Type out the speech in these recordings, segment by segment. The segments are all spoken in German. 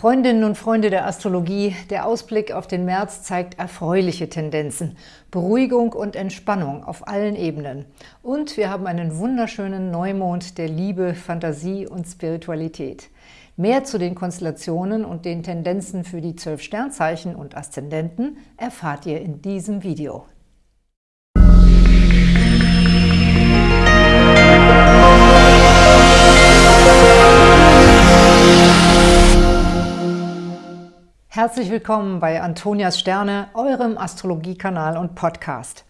Freundinnen und Freunde der Astrologie, der Ausblick auf den März zeigt erfreuliche Tendenzen, Beruhigung und Entspannung auf allen Ebenen. Und wir haben einen wunderschönen Neumond der Liebe, Fantasie und Spiritualität. Mehr zu den Konstellationen und den Tendenzen für die zwölf Sternzeichen und Aszendenten erfahrt ihr in diesem Video. Herzlich willkommen bei Antonias Sterne, eurem Astrologiekanal und Podcast.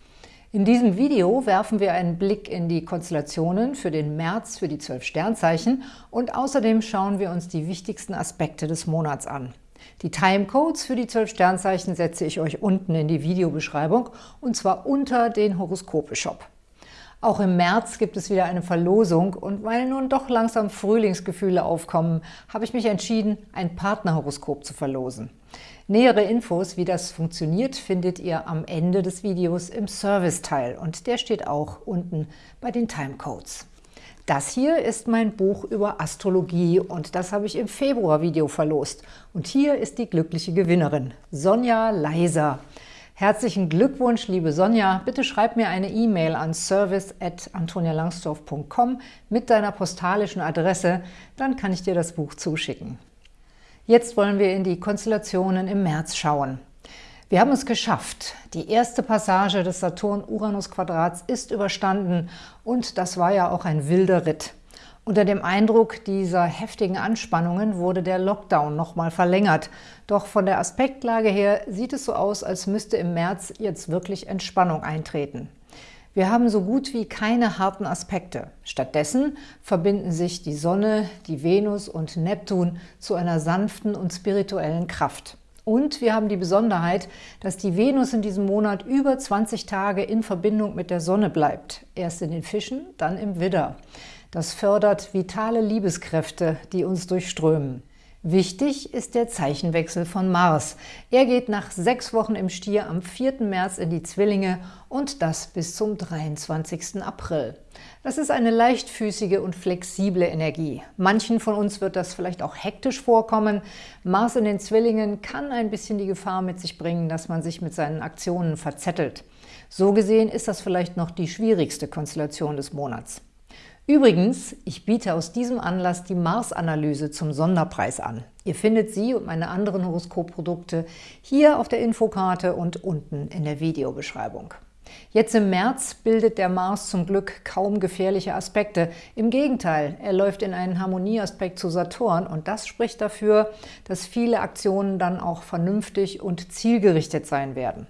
In diesem Video werfen wir einen Blick in die Konstellationen für den März für die zwölf Sternzeichen und außerdem schauen wir uns die wichtigsten Aspekte des Monats an. Die Timecodes für die zwölf Sternzeichen setze ich euch unten in die Videobeschreibung und zwar unter den Horoskope-Shop. Auch im März gibt es wieder eine Verlosung und weil nun doch langsam Frühlingsgefühle aufkommen, habe ich mich entschieden, ein Partnerhoroskop zu verlosen. Nähere Infos, wie das funktioniert, findet ihr am Ende des Videos im Serviceteil und der steht auch unten bei den Timecodes. Das hier ist mein Buch über Astrologie und das habe ich im Februar-Video verlost. Und hier ist die glückliche Gewinnerin, Sonja Leiser. Herzlichen Glückwunsch, liebe Sonja. Bitte schreib mir eine E-Mail an service.antonialangsdorf.com mit deiner postalischen Adresse, dann kann ich dir das Buch zuschicken. Jetzt wollen wir in die Konstellationen im März schauen. Wir haben es geschafft. Die erste Passage des Saturn-Uranus-Quadrats ist überstanden und das war ja auch ein wilder Ritt. Unter dem Eindruck dieser heftigen Anspannungen wurde der Lockdown nochmal verlängert. Doch von der Aspektlage her sieht es so aus, als müsste im März jetzt wirklich Entspannung eintreten. Wir haben so gut wie keine harten Aspekte. Stattdessen verbinden sich die Sonne, die Venus und Neptun zu einer sanften und spirituellen Kraft. Und wir haben die Besonderheit, dass die Venus in diesem Monat über 20 Tage in Verbindung mit der Sonne bleibt. Erst in den Fischen, dann im Widder. Das fördert vitale Liebeskräfte, die uns durchströmen. Wichtig ist der Zeichenwechsel von Mars. Er geht nach sechs Wochen im Stier am 4. März in die Zwillinge und das bis zum 23. April. Das ist eine leichtfüßige und flexible Energie. Manchen von uns wird das vielleicht auch hektisch vorkommen. Mars in den Zwillingen kann ein bisschen die Gefahr mit sich bringen, dass man sich mit seinen Aktionen verzettelt. So gesehen ist das vielleicht noch die schwierigste Konstellation des Monats. Übrigens, ich biete aus diesem Anlass die Mars-Analyse zum Sonderpreis an. Ihr findet sie und meine anderen Horoskopprodukte hier auf der Infokarte und unten in der Videobeschreibung. Jetzt im März bildet der Mars zum Glück kaum gefährliche Aspekte. Im Gegenteil, er läuft in einen Harmonieaspekt zu Saturn und das spricht dafür, dass viele Aktionen dann auch vernünftig und zielgerichtet sein werden.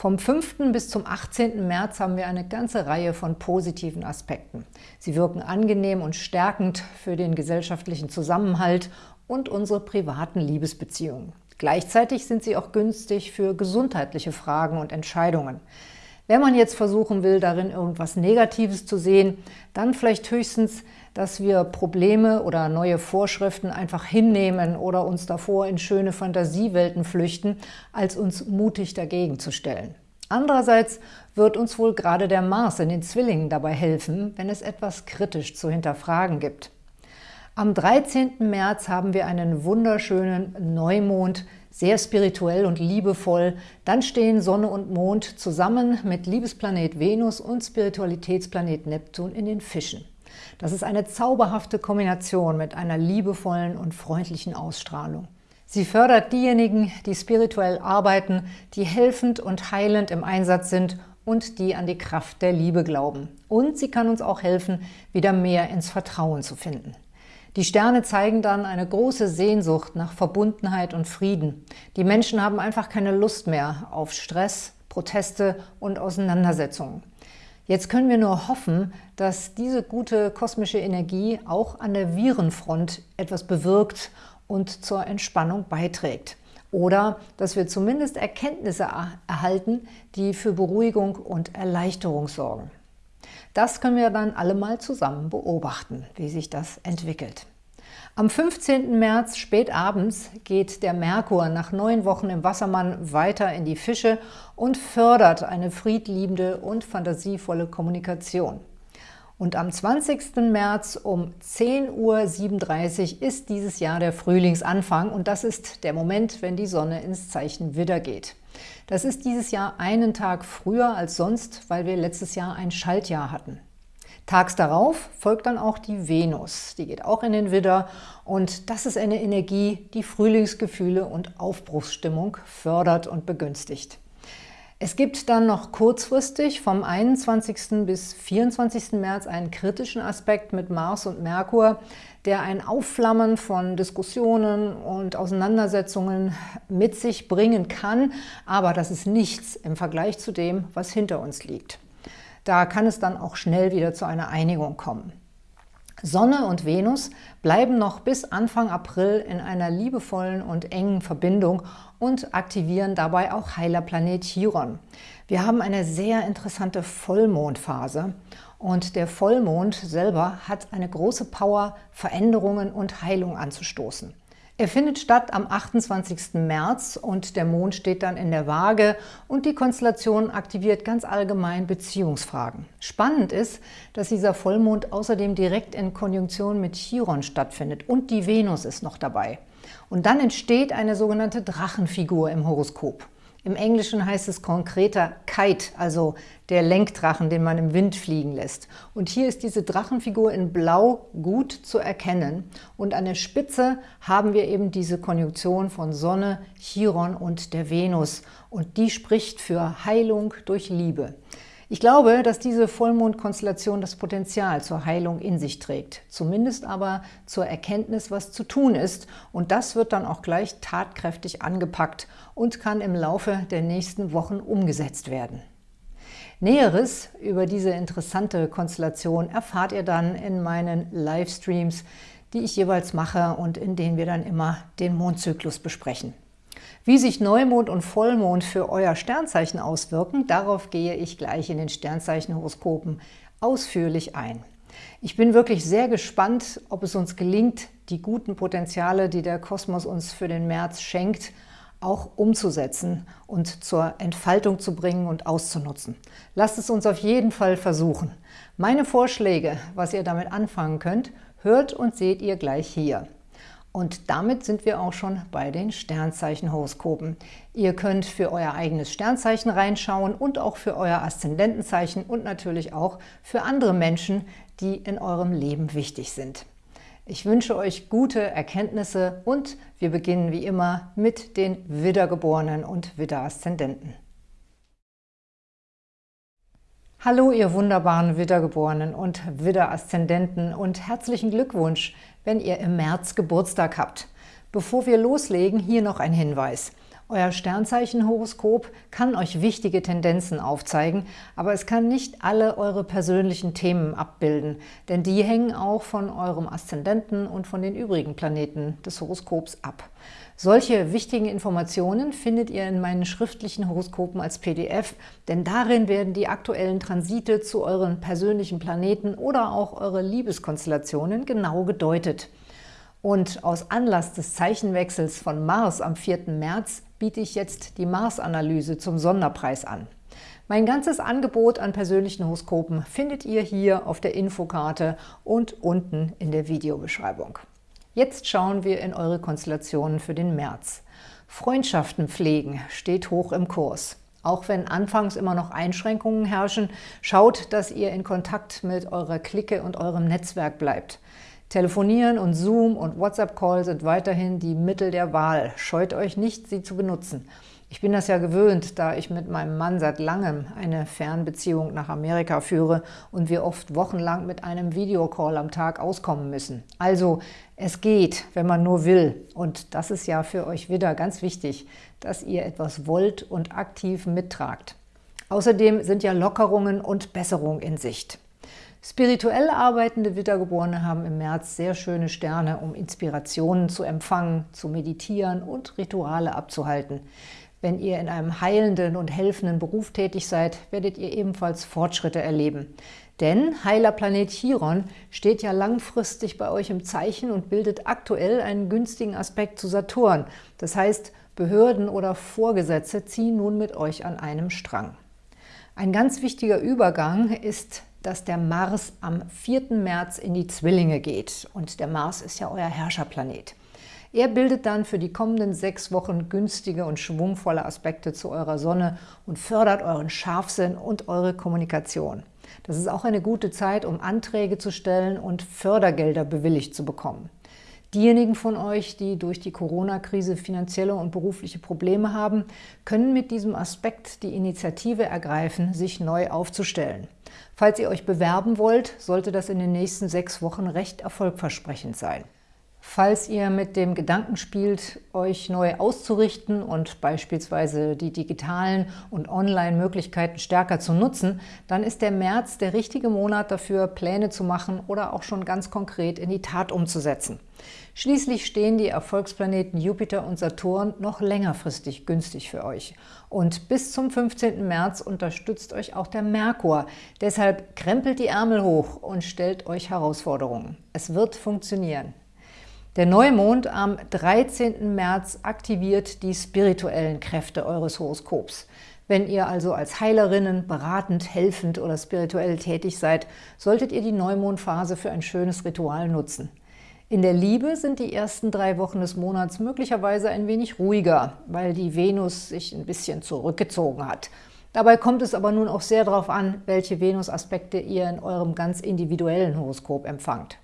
Vom 5. bis zum 18. März haben wir eine ganze Reihe von positiven Aspekten. Sie wirken angenehm und stärkend für den gesellschaftlichen Zusammenhalt und unsere privaten Liebesbeziehungen. Gleichzeitig sind sie auch günstig für gesundheitliche Fragen und Entscheidungen. Wenn man jetzt versuchen will, darin irgendwas Negatives zu sehen, dann vielleicht höchstens, dass wir Probleme oder neue Vorschriften einfach hinnehmen oder uns davor in schöne Fantasiewelten flüchten, als uns mutig dagegen zu stellen. Andererseits wird uns wohl gerade der Mars in den Zwillingen dabei helfen, wenn es etwas kritisch zu hinterfragen gibt. Am 13. März haben wir einen wunderschönen Neumond, sehr spirituell und liebevoll. Dann stehen Sonne und Mond zusammen mit Liebesplanet Venus und Spiritualitätsplanet Neptun in den Fischen. Das ist eine zauberhafte Kombination mit einer liebevollen und freundlichen Ausstrahlung. Sie fördert diejenigen, die spirituell arbeiten, die helfend und heilend im Einsatz sind und die an die Kraft der Liebe glauben. Und sie kann uns auch helfen, wieder mehr ins Vertrauen zu finden. Die Sterne zeigen dann eine große Sehnsucht nach Verbundenheit und Frieden. Die Menschen haben einfach keine Lust mehr auf Stress, Proteste und Auseinandersetzungen. Jetzt können wir nur hoffen, dass diese gute kosmische Energie auch an der Virenfront etwas bewirkt und zur Entspannung beiträgt. Oder dass wir zumindest Erkenntnisse erhalten, die für Beruhigung und Erleichterung sorgen. Das können wir dann alle mal zusammen beobachten, wie sich das entwickelt. Am 15. März spät abends geht der Merkur nach neun Wochen im Wassermann weiter in die Fische und fördert eine friedliebende und fantasievolle Kommunikation. Und am 20. März um 10.37 Uhr ist dieses Jahr der Frühlingsanfang und das ist der Moment, wenn die Sonne ins Zeichen Widder geht. Das ist dieses Jahr einen Tag früher als sonst, weil wir letztes Jahr ein Schaltjahr hatten. Tags darauf folgt dann auch die Venus. Die geht auch in den Widder und das ist eine Energie, die Frühlingsgefühle und Aufbruchsstimmung fördert und begünstigt. Es gibt dann noch kurzfristig vom 21. bis 24. März einen kritischen Aspekt mit Mars und Merkur, der ein Aufflammen von Diskussionen und Auseinandersetzungen mit sich bringen kann, aber das ist nichts im Vergleich zu dem, was hinter uns liegt. Da kann es dann auch schnell wieder zu einer Einigung kommen. Sonne und Venus bleiben noch bis Anfang April in einer liebevollen und engen Verbindung und aktivieren dabei auch Heilerplanet Chiron. Wir haben eine sehr interessante Vollmondphase und der Vollmond selber hat eine große Power, Veränderungen und Heilung anzustoßen. Er findet statt am 28. März und der Mond steht dann in der Waage und die Konstellation aktiviert ganz allgemein Beziehungsfragen. Spannend ist, dass dieser Vollmond außerdem direkt in Konjunktion mit Chiron stattfindet und die Venus ist noch dabei. Und dann entsteht eine sogenannte Drachenfigur im Horoskop. Im Englischen heißt es konkreter Kite, also der Lenkdrachen, den man im Wind fliegen lässt. Und hier ist diese Drachenfigur in Blau gut zu erkennen. Und an der Spitze haben wir eben diese Konjunktion von Sonne, Chiron und der Venus. Und die spricht für Heilung durch Liebe. Ich glaube, dass diese Vollmondkonstellation das Potenzial zur Heilung in sich trägt, zumindest aber zur Erkenntnis, was zu tun ist. Und das wird dann auch gleich tatkräftig angepackt und kann im Laufe der nächsten Wochen umgesetzt werden. Näheres über diese interessante Konstellation erfahrt ihr dann in meinen Livestreams, die ich jeweils mache und in denen wir dann immer den Mondzyklus besprechen. Wie sich Neumond und Vollmond für euer Sternzeichen auswirken, darauf gehe ich gleich in den Sternzeichenhoroskopen ausführlich ein. Ich bin wirklich sehr gespannt, ob es uns gelingt, die guten Potenziale, die der Kosmos uns für den März schenkt, auch umzusetzen und zur Entfaltung zu bringen und auszunutzen. Lasst es uns auf jeden Fall versuchen. Meine Vorschläge, was ihr damit anfangen könnt, hört und seht ihr gleich hier. Und damit sind wir auch schon bei den Sternzeichenhoroskopen. Ihr könnt für euer eigenes Sternzeichen reinschauen und auch für euer Aszendentenzeichen und natürlich auch für andere Menschen, die in eurem Leben wichtig sind. Ich wünsche euch gute Erkenntnisse und wir beginnen wie immer mit den Widdergeborenen und Widderaszendenten. Hallo ihr wunderbaren Widdergeborenen und Widderaszendenten und herzlichen Glückwunsch wenn ihr im März Geburtstag habt. Bevor wir loslegen, hier noch ein Hinweis. Euer Sternzeichenhoroskop kann euch wichtige Tendenzen aufzeigen, aber es kann nicht alle eure persönlichen Themen abbilden, denn die hängen auch von eurem Aszendenten und von den übrigen Planeten des Horoskops ab. Solche wichtigen Informationen findet ihr in meinen schriftlichen Horoskopen als PDF, denn darin werden die aktuellen Transite zu euren persönlichen Planeten oder auch eure Liebeskonstellationen genau gedeutet. Und aus Anlass des Zeichenwechsels von Mars am 4. März biete ich jetzt die Mars-Analyse zum Sonderpreis an. Mein ganzes Angebot an persönlichen Horoskopen findet ihr hier auf der Infokarte und unten in der Videobeschreibung. Jetzt schauen wir in eure Konstellationen für den März. Freundschaften pflegen steht hoch im Kurs. Auch wenn anfangs immer noch Einschränkungen herrschen, schaut, dass ihr in Kontakt mit eurer Clique und eurem Netzwerk bleibt. Telefonieren und Zoom und WhatsApp-Call sind weiterhin die Mittel der Wahl. Scheut euch nicht, sie zu benutzen. Ich bin das ja gewöhnt, da ich mit meinem Mann seit langem eine Fernbeziehung nach Amerika führe und wir oft wochenlang mit einem Videocall am Tag auskommen müssen. Also es geht, wenn man nur will. Und das ist ja für euch wieder ganz wichtig, dass ihr etwas wollt und aktiv mittragt. Außerdem sind ja Lockerungen und Besserung in Sicht. Spirituell arbeitende Wiedergeborene haben im März sehr schöne Sterne, um Inspirationen zu empfangen, zu meditieren und Rituale abzuhalten. Wenn ihr in einem heilenden und helfenden Beruf tätig seid, werdet ihr ebenfalls Fortschritte erleben. Denn Heilerplanet Chiron steht ja langfristig bei euch im Zeichen und bildet aktuell einen günstigen Aspekt zu Saturn. Das heißt, Behörden oder Vorgesetze ziehen nun mit euch an einem Strang. Ein ganz wichtiger Übergang ist dass der Mars am 4. März in die Zwillinge geht. Und der Mars ist ja euer Herrscherplanet. Er bildet dann für die kommenden sechs Wochen günstige und schwungvolle Aspekte zu eurer Sonne und fördert euren Scharfsinn und eure Kommunikation. Das ist auch eine gute Zeit, um Anträge zu stellen und Fördergelder bewilligt zu bekommen. Diejenigen von euch, die durch die Corona-Krise finanzielle und berufliche Probleme haben, können mit diesem Aspekt die Initiative ergreifen, sich neu aufzustellen. Falls ihr euch bewerben wollt, sollte das in den nächsten sechs Wochen recht erfolgversprechend sein. Falls ihr mit dem Gedanken spielt, euch neu auszurichten und beispielsweise die digitalen und Online-Möglichkeiten stärker zu nutzen, dann ist der März der richtige Monat dafür, Pläne zu machen oder auch schon ganz konkret in die Tat umzusetzen. Schließlich stehen die Erfolgsplaneten Jupiter und Saturn noch längerfristig günstig für euch. Und bis zum 15. März unterstützt euch auch der Merkur. Deshalb krempelt die Ärmel hoch und stellt euch Herausforderungen. Es wird funktionieren. Der Neumond am 13. März aktiviert die spirituellen Kräfte eures Horoskops. Wenn ihr also als Heilerinnen beratend, helfend oder spirituell tätig seid, solltet ihr die Neumondphase für ein schönes Ritual nutzen. In der Liebe sind die ersten drei Wochen des Monats möglicherweise ein wenig ruhiger, weil die Venus sich ein bisschen zurückgezogen hat. Dabei kommt es aber nun auch sehr darauf an, welche Venus-Aspekte ihr in eurem ganz individuellen Horoskop empfangt.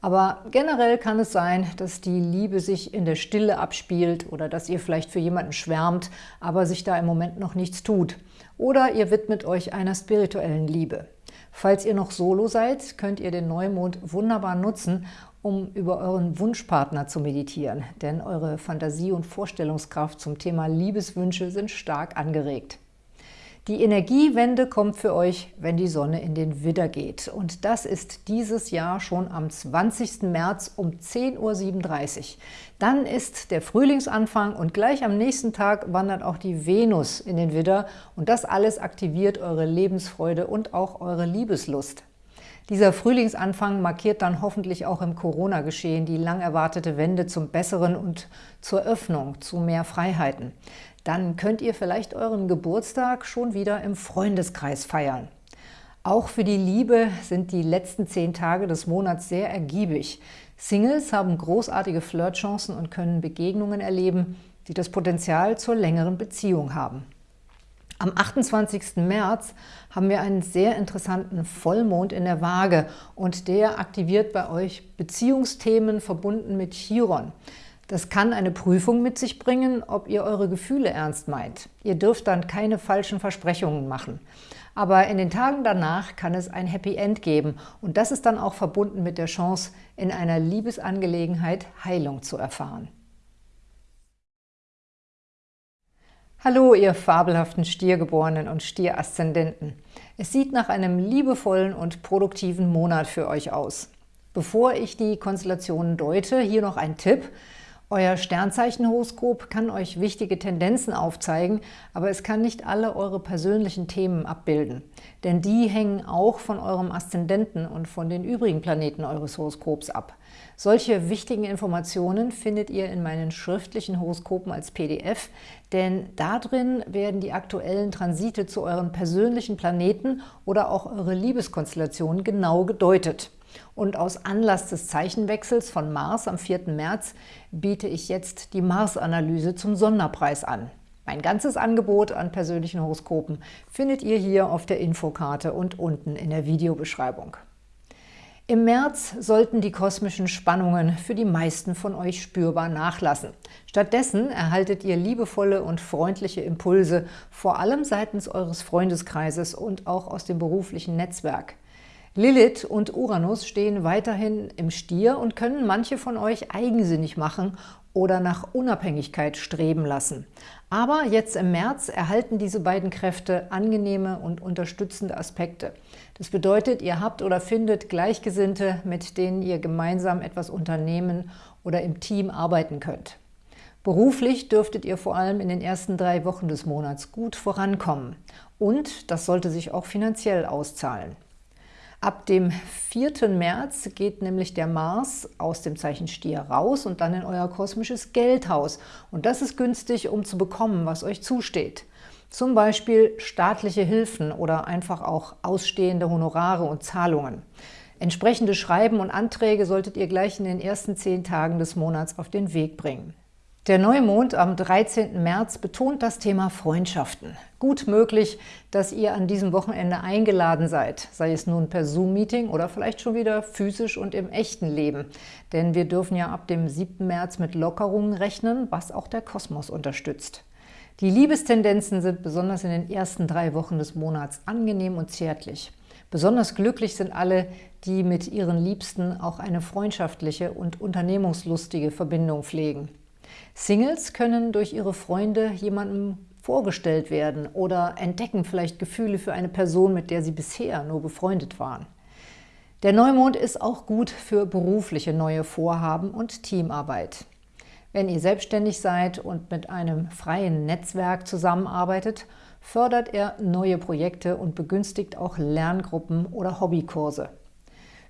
Aber generell kann es sein, dass die Liebe sich in der Stille abspielt oder dass ihr vielleicht für jemanden schwärmt, aber sich da im Moment noch nichts tut. Oder ihr widmet euch einer spirituellen Liebe. Falls ihr noch solo seid, könnt ihr den Neumond wunderbar nutzen, um über euren Wunschpartner zu meditieren, denn eure Fantasie und Vorstellungskraft zum Thema Liebeswünsche sind stark angeregt. Die Energiewende kommt für euch, wenn die Sonne in den Widder geht. Und das ist dieses Jahr schon am 20. März um 10.37 Uhr. Dann ist der Frühlingsanfang und gleich am nächsten Tag wandert auch die Venus in den Widder. Und das alles aktiviert eure Lebensfreude und auch eure Liebeslust. Dieser Frühlingsanfang markiert dann hoffentlich auch im Corona-Geschehen die lang erwartete Wende zum Besseren und zur Öffnung, zu mehr Freiheiten dann könnt ihr vielleicht euren Geburtstag schon wieder im Freundeskreis feiern. Auch für die Liebe sind die letzten zehn Tage des Monats sehr ergiebig. Singles haben großartige Flirtchancen und können Begegnungen erleben, die das Potenzial zur längeren Beziehung haben. Am 28. März haben wir einen sehr interessanten Vollmond in der Waage und der aktiviert bei euch Beziehungsthemen verbunden mit Chiron. Das kann eine Prüfung mit sich bringen, ob ihr eure Gefühle ernst meint. Ihr dürft dann keine falschen Versprechungen machen. Aber in den Tagen danach kann es ein Happy End geben und das ist dann auch verbunden mit der Chance, in einer Liebesangelegenheit Heilung zu erfahren. Hallo, ihr fabelhaften Stiergeborenen und Stieraszendenten. Es sieht nach einem liebevollen und produktiven Monat für euch aus. Bevor ich die Konstellationen deute, hier noch ein Tipp – euer Sternzeichenhoroskop kann euch wichtige Tendenzen aufzeigen, aber es kann nicht alle eure persönlichen Themen abbilden. Denn die hängen auch von eurem Aszendenten und von den übrigen Planeten eures Horoskops ab. Solche wichtigen Informationen findet ihr in meinen schriftlichen Horoskopen als PDF, denn darin werden die aktuellen Transite zu euren persönlichen Planeten oder auch eure Liebeskonstellationen genau gedeutet. Und aus Anlass des Zeichenwechsels von Mars am 4. März biete ich jetzt die Mars-Analyse zum Sonderpreis an. Mein ganzes Angebot an persönlichen Horoskopen findet ihr hier auf der Infokarte und unten in der Videobeschreibung. Im März sollten die kosmischen Spannungen für die meisten von euch spürbar nachlassen. Stattdessen erhaltet ihr liebevolle und freundliche Impulse, vor allem seitens eures Freundeskreises und auch aus dem beruflichen Netzwerk. Lilith und Uranus stehen weiterhin im Stier und können manche von euch eigensinnig machen oder nach Unabhängigkeit streben lassen. Aber jetzt im März erhalten diese beiden Kräfte angenehme und unterstützende Aspekte. Das bedeutet, ihr habt oder findet Gleichgesinnte, mit denen ihr gemeinsam etwas unternehmen oder im Team arbeiten könnt. Beruflich dürftet ihr vor allem in den ersten drei Wochen des Monats gut vorankommen. Und das sollte sich auch finanziell auszahlen. Ab dem 4. März geht nämlich der Mars aus dem Zeichen Stier raus und dann in euer kosmisches Geldhaus. Und das ist günstig, um zu bekommen, was euch zusteht. Zum Beispiel staatliche Hilfen oder einfach auch ausstehende Honorare und Zahlungen. Entsprechende Schreiben und Anträge solltet ihr gleich in den ersten zehn Tagen des Monats auf den Weg bringen. Der Neumond am 13. März betont das Thema Freundschaften. Gut möglich, dass ihr an diesem Wochenende eingeladen seid, sei es nun per Zoom-Meeting oder vielleicht schon wieder physisch und im echten Leben. Denn wir dürfen ja ab dem 7. März mit Lockerungen rechnen, was auch der Kosmos unterstützt. Die Liebestendenzen sind besonders in den ersten drei Wochen des Monats angenehm und zärtlich. Besonders glücklich sind alle, die mit ihren Liebsten auch eine freundschaftliche und unternehmungslustige Verbindung pflegen. Singles können durch ihre Freunde jemandem vorgestellt werden oder entdecken vielleicht Gefühle für eine Person, mit der sie bisher nur befreundet waren. Der Neumond ist auch gut für berufliche neue Vorhaben und Teamarbeit. Wenn ihr selbstständig seid und mit einem freien Netzwerk zusammenarbeitet, fördert er neue Projekte und begünstigt auch Lerngruppen oder Hobbykurse.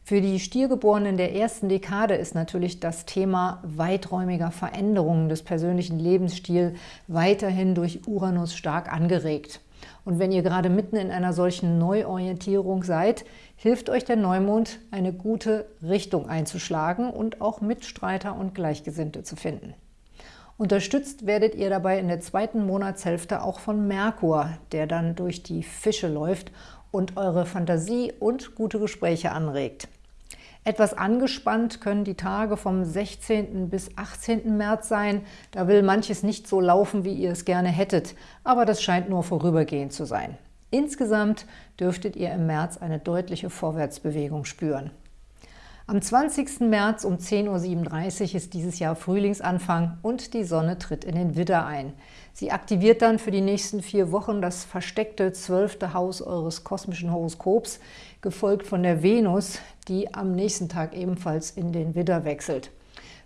Für die Stiergeborenen der ersten Dekade ist natürlich das Thema weiträumiger Veränderungen des persönlichen Lebensstils weiterhin durch Uranus stark angeregt. Und wenn ihr gerade mitten in einer solchen Neuorientierung seid, hilft euch der Neumond, eine gute Richtung einzuschlagen und auch Mitstreiter und Gleichgesinnte zu finden. Unterstützt werdet ihr dabei in der zweiten Monatshälfte auch von Merkur, der dann durch die Fische läuft und eure Fantasie und gute Gespräche anregt. Etwas angespannt können die Tage vom 16. bis 18. März sein. Da will manches nicht so laufen, wie ihr es gerne hättet, aber das scheint nur vorübergehend zu sein. Insgesamt dürftet ihr im März eine deutliche Vorwärtsbewegung spüren. Am 20. März um 10.37 Uhr ist dieses Jahr Frühlingsanfang und die Sonne tritt in den Widder ein. Sie aktiviert dann für die nächsten vier Wochen das versteckte zwölfte Haus eures kosmischen Horoskops, gefolgt von der Venus, die am nächsten Tag ebenfalls in den Widder wechselt.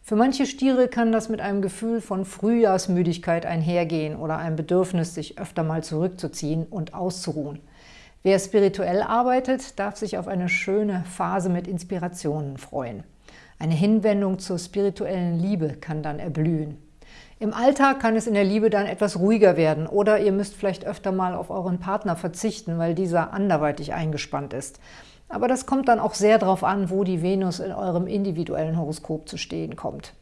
Für manche Stiere kann das mit einem Gefühl von Frühjahrsmüdigkeit einhergehen oder einem Bedürfnis, sich öfter mal zurückzuziehen und auszuruhen. Wer spirituell arbeitet, darf sich auf eine schöne Phase mit Inspirationen freuen. Eine Hinwendung zur spirituellen Liebe kann dann erblühen. Im Alltag kann es in der Liebe dann etwas ruhiger werden oder ihr müsst vielleicht öfter mal auf euren Partner verzichten, weil dieser anderweitig eingespannt ist. Aber das kommt dann auch sehr darauf an, wo die Venus in eurem individuellen Horoskop zu stehen kommt.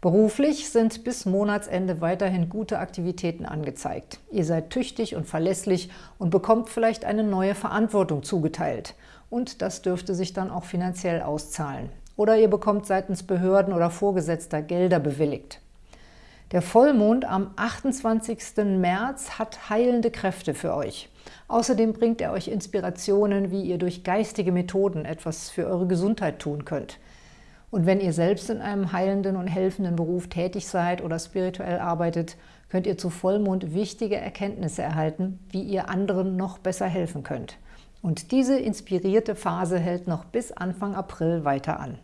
Beruflich sind bis Monatsende weiterhin gute Aktivitäten angezeigt. Ihr seid tüchtig und verlässlich und bekommt vielleicht eine neue Verantwortung zugeteilt. Und das dürfte sich dann auch finanziell auszahlen. Oder ihr bekommt seitens Behörden oder Vorgesetzter Gelder bewilligt. Der Vollmond am 28. März hat heilende Kräfte für euch. Außerdem bringt er euch Inspirationen, wie ihr durch geistige Methoden etwas für eure Gesundheit tun könnt. Und wenn ihr selbst in einem heilenden und helfenden Beruf tätig seid oder spirituell arbeitet, könnt ihr zu Vollmond wichtige Erkenntnisse erhalten, wie ihr anderen noch besser helfen könnt. Und diese inspirierte Phase hält noch bis Anfang April weiter an.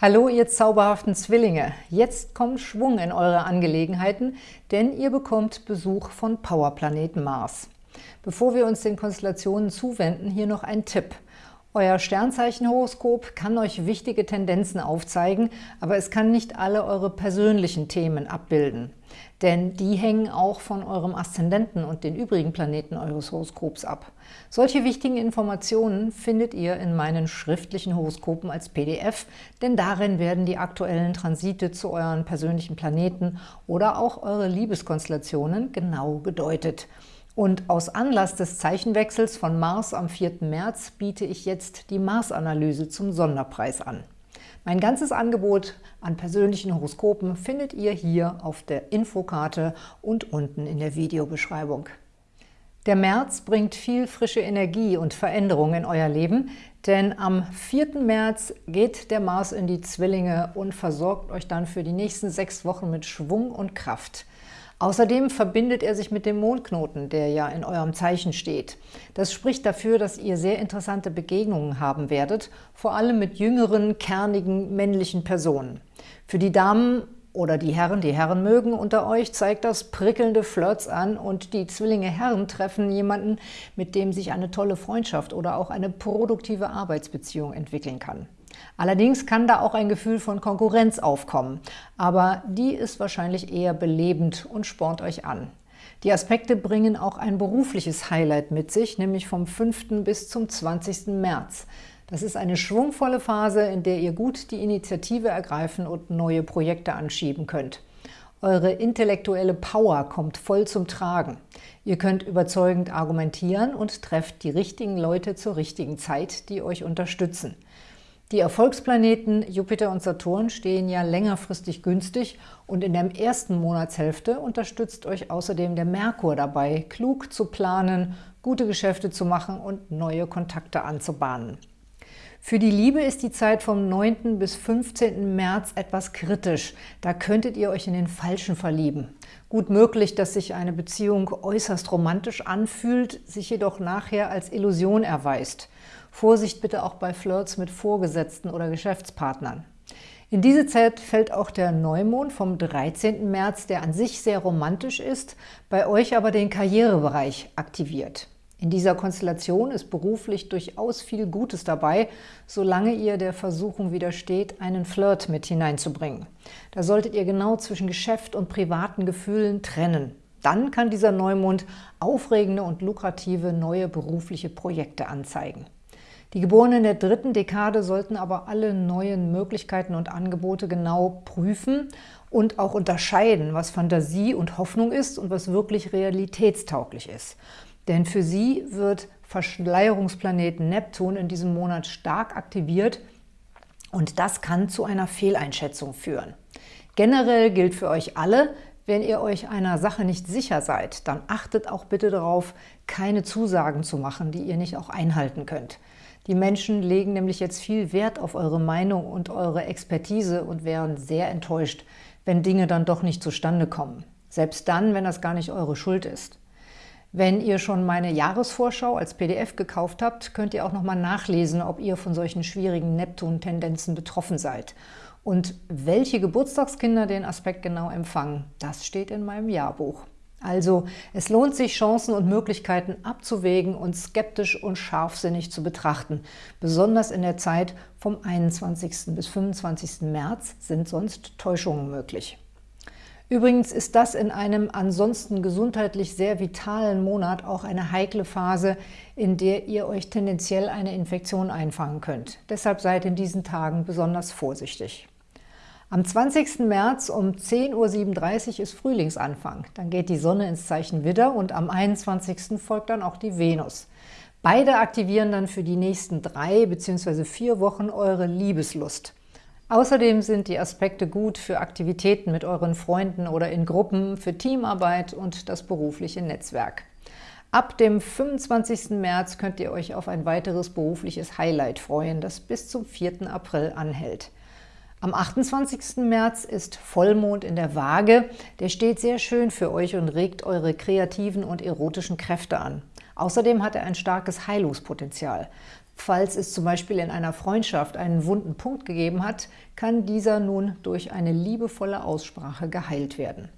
Hallo, ihr zauberhaften Zwillinge! Jetzt kommt Schwung in eure Angelegenheiten, denn ihr bekommt Besuch von Powerplaneten Mars. Bevor wir uns den Konstellationen zuwenden, hier noch ein Tipp – euer Sternzeichenhoroskop kann euch wichtige Tendenzen aufzeigen, aber es kann nicht alle eure persönlichen Themen abbilden. Denn die hängen auch von eurem Aszendenten und den übrigen Planeten eures Horoskops ab. Solche wichtigen Informationen findet ihr in meinen schriftlichen Horoskopen als PDF, denn darin werden die aktuellen Transite zu euren persönlichen Planeten oder auch eure Liebeskonstellationen genau gedeutet. Und aus Anlass des Zeichenwechsels von Mars am 4. März biete ich jetzt die Mars-Analyse zum Sonderpreis an. Mein ganzes Angebot an persönlichen Horoskopen findet ihr hier auf der Infokarte und unten in der Videobeschreibung. Der März bringt viel frische Energie und Veränderung in euer Leben, denn am 4. März geht der Mars in die Zwillinge und versorgt euch dann für die nächsten sechs Wochen mit Schwung und Kraft. Außerdem verbindet er sich mit dem Mondknoten, der ja in eurem Zeichen steht. Das spricht dafür, dass ihr sehr interessante Begegnungen haben werdet, vor allem mit jüngeren, kernigen, männlichen Personen. Für die Damen oder die Herren, die Herren mögen unter euch, zeigt das prickelnde Flirts an und die Zwillinge Herren treffen jemanden, mit dem sich eine tolle Freundschaft oder auch eine produktive Arbeitsbeziehung entwickeln kann. Allerdings kann da auch ein Gefühl von Konkurrenz aufkommen, aber die ist wahrscheinlich eher belebend und spornt euch an. Die Aspekte bringen auch ein berufliches Highlight mit sich, nämlich vom 5. bis zum 20. März. Das ist eine schwungvolle Phase, in der ihr gut die Initiative ergreifen und neue Projekte anschieben könnt. Eure intellektuelle Power kommt voll zum Tragen. Ihr könnt überzeugend argumentieren und trefft die richtigen Leute zur richtigen Zeit, die euch unterstützen. Die Erfolgsplaneten Jupiter und Saturn stehen ja längerfristig günstig und in der ersten Monatshälfte unterstützt euch außerdem der Merkur dabei, klug zu planen, gute Geschäfte zu machen und neue Kontakte anzubahnen. Für die Liebe ist die Zeit vom 9. bis 15. März etwas kritisch. Da könntet ihr euch in den Falschen verlieben. Gut möglich, dass sich eine Beziehung äußerst romantisch anfühlt, sich jedoch nachher als Illusion erweist. Vorsicht bitte auch bei Flirts mit Vorgesetzten oder Geschäftspartnern. In diese Zeit fällt auch der Neumond vom 13. März, der an sich sehr romantisch ist, bei euch aber den Karrierebereich aktiviert. In dieser Konstellation ist beruflich durchaus viel Gutes dabei, solange ihr der Versuchung widersteht, einen Flirt mit hineinzubringen. Da solltet ihr genau zwischen Geschäft und privaten Gefühlen trennen. Dann kann dieser Neumond aufregende und lukrative neue berufliche Projekte anzeigen. Die Geborenen der dritten Dekade sollten aber alle neuen Möglichkeiten und Angebote genau prüfen und auch unterscheiden, was Fantasie und Hoffnung ist und was wirklich realitätstauglich ist. Denn für sie wird Verschleierungsplaneten Neptun in diesem Monat stark aktiviert und das kann zu einer Fehleinschätzung führen. Generell gilt für euch alle, wenn ihr euch einer Sache nicht sicher seid, dann achtet auch bitte darauf, keine Zusagen zu machen, die ihr nicht auch einhalten könnt. Die Menschen legen nämlich jetzt viel Wert auf eure Meinung und eure Expertise und wären sehr enttäuscht, wenn Dinge dann doch nicht zustande kommen. Selbst dann, wenn das gar nicht eure Schuld ist. Wenn ihr schon meine Jahresvorschau als PDF gekauft habt, könnt ihr auch nochmal nachlesen, ob ihr von solchen schwierigen Neptun-Tendenzen betroffen seid. Und welche Geburtstagskinder den Aspekt genau empfangen, das steht in meinem Jahrbuch. Also es lohnt sich, Chancen und Möglichkeiten abzuwägen und skeptisch und scharfsinnig zu betrachten. Besonders in der Zeit vom 21. bis 25. März sind sonst Täuschungen möglich. Übrigens ist das in einem ansonsten gesundheitlich sehr vitalen Monat auch eine heikle Phase, in der ihr euch tendenziell eine Infektion einfangen könnt. Deshalb seid in diesen Tagen besonders vorsichtig. Am 20. März um 10.37 Uhr ist Frühlingsanfang. Dann geht die Sonne ins Zeichen Widder und am 21. folgt dann auch die Venus. Beide aktivieren dann für die nächsten drei bzw. vier Wochen eure Liebeslust. Außerdem sind die Aspekte gut für Aktivitäten mit euren Freunden oder in Gruppen, für Teamarbeit und das berufliche Netzwerk. Ab dem 25. März könnt ihr euch auf ein weiteres berufliches Highlight freuen, das bis zum 4. April anhält. Am 28. März ist Vollmond in der Waage. Der steht sehr schön für euch und regt eure kreativen und erotischen Kräfte an. Außerdem hat er ein starkes Heilungspotenzial. Falls es zum Beispiel in einer Freundschaft einen wunden Punkt gegeben hat, kann dieser nun durch eine liebevolle Aussprache geheilt werden.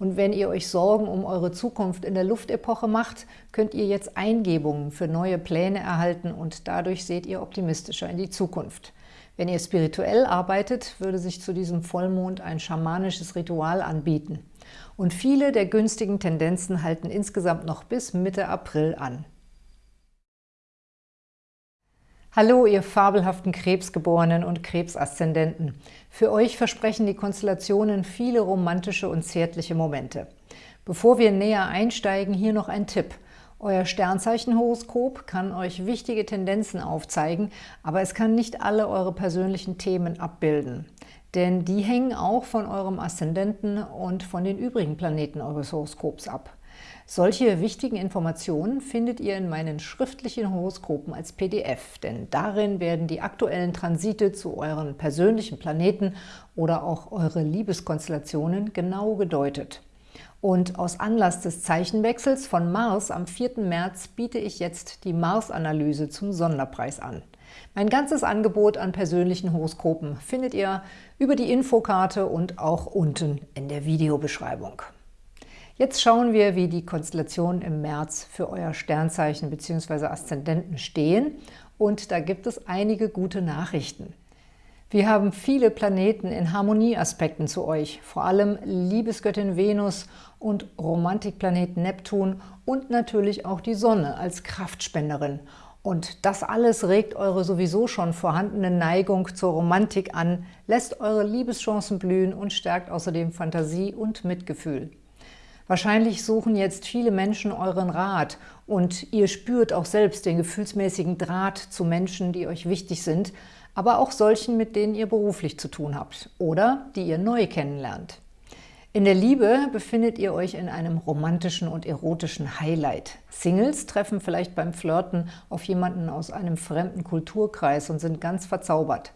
Und wenn ihr euch Sorgen um eure Zukunft in der Luftepoche macht, könnt ihr jetzt Eingebungen für neue Pläne erhalten und dadurch seht ihr optimistischer in die Zukunft. Wenn ihr spirituell arbeitet, würde sich zu diesem Vollmond ein schamanisches Ritual anbieten. Und viele der günstigen Tendenzen halten insgesamt noch bis Mitte April an. Hallo, ihr fabelhaften Krebsgeborenen und Krebsaszendenten. Für euch versprechen die Konstellationen viele romantische und zärtliche Momente. Bevor wir näher einsteigen, hier noch ein Tipp – euer Sternzeichenhoroskop kann euch wichtige Tendenzen aufzeigen, aber es kann nicht alle eure persönlichen Themen abbilden. Denn die hängen auch von eurem Aszendenten und von den übrigen Planeten eures Horoskops ab. Solche wichtigen Informationen findet ihr in meinen schriftlichen Horoskopen als PDF, denn darin werden die aktuellen Transite zu euren persönlichen Planeten oder auch eure Liebeskonstellationen genau gedeutet. Und aus Anlass des Zeichenwechsels von Mars am 4. März biete ich jetzt die Mars-Analyse zum Sonderpreis an. Mein ganzes Angebot an persönlichen Horoskopen findet ihr über die Infokarte und auch unten in der Videobeschreibung. Jetzt schauen wir, wie die Konstellationen im März für euer Sternzeichen bzw. Aszendenten stehen und da gibt es einige gute Nachrichten. Wir haben viele Planeten in Harmonieaspekten zu euch, vor allem Liebesgöttin Venus und Romantikplanet Neptun und natürlich auch die Sonne als Kraftspenderin. Und das alles regt eure sowieso schon vorhandene Neigung zur Romantik an, lässt eure Liebeschancen blühen und stärkt außerdem Fantasie und Mitgefühl. Wahrscheinlich suchen jetzt viele Menschen euren Rat und ihr spürt auch selbst den gefühlsmäßigen Draht zu Menschen, die euch wichtig sind, aber auch solchen, mit denen ihr beruflich zu tun habt oder die ihr neu kennenlernt. In der Liebe befindet ihr euch in einem romantischen und erotischen Highlight. Singles treffen vielleicht beim Flirten auf jemanden aus einem fremden Kulturkreis und sind ganz verzaubert.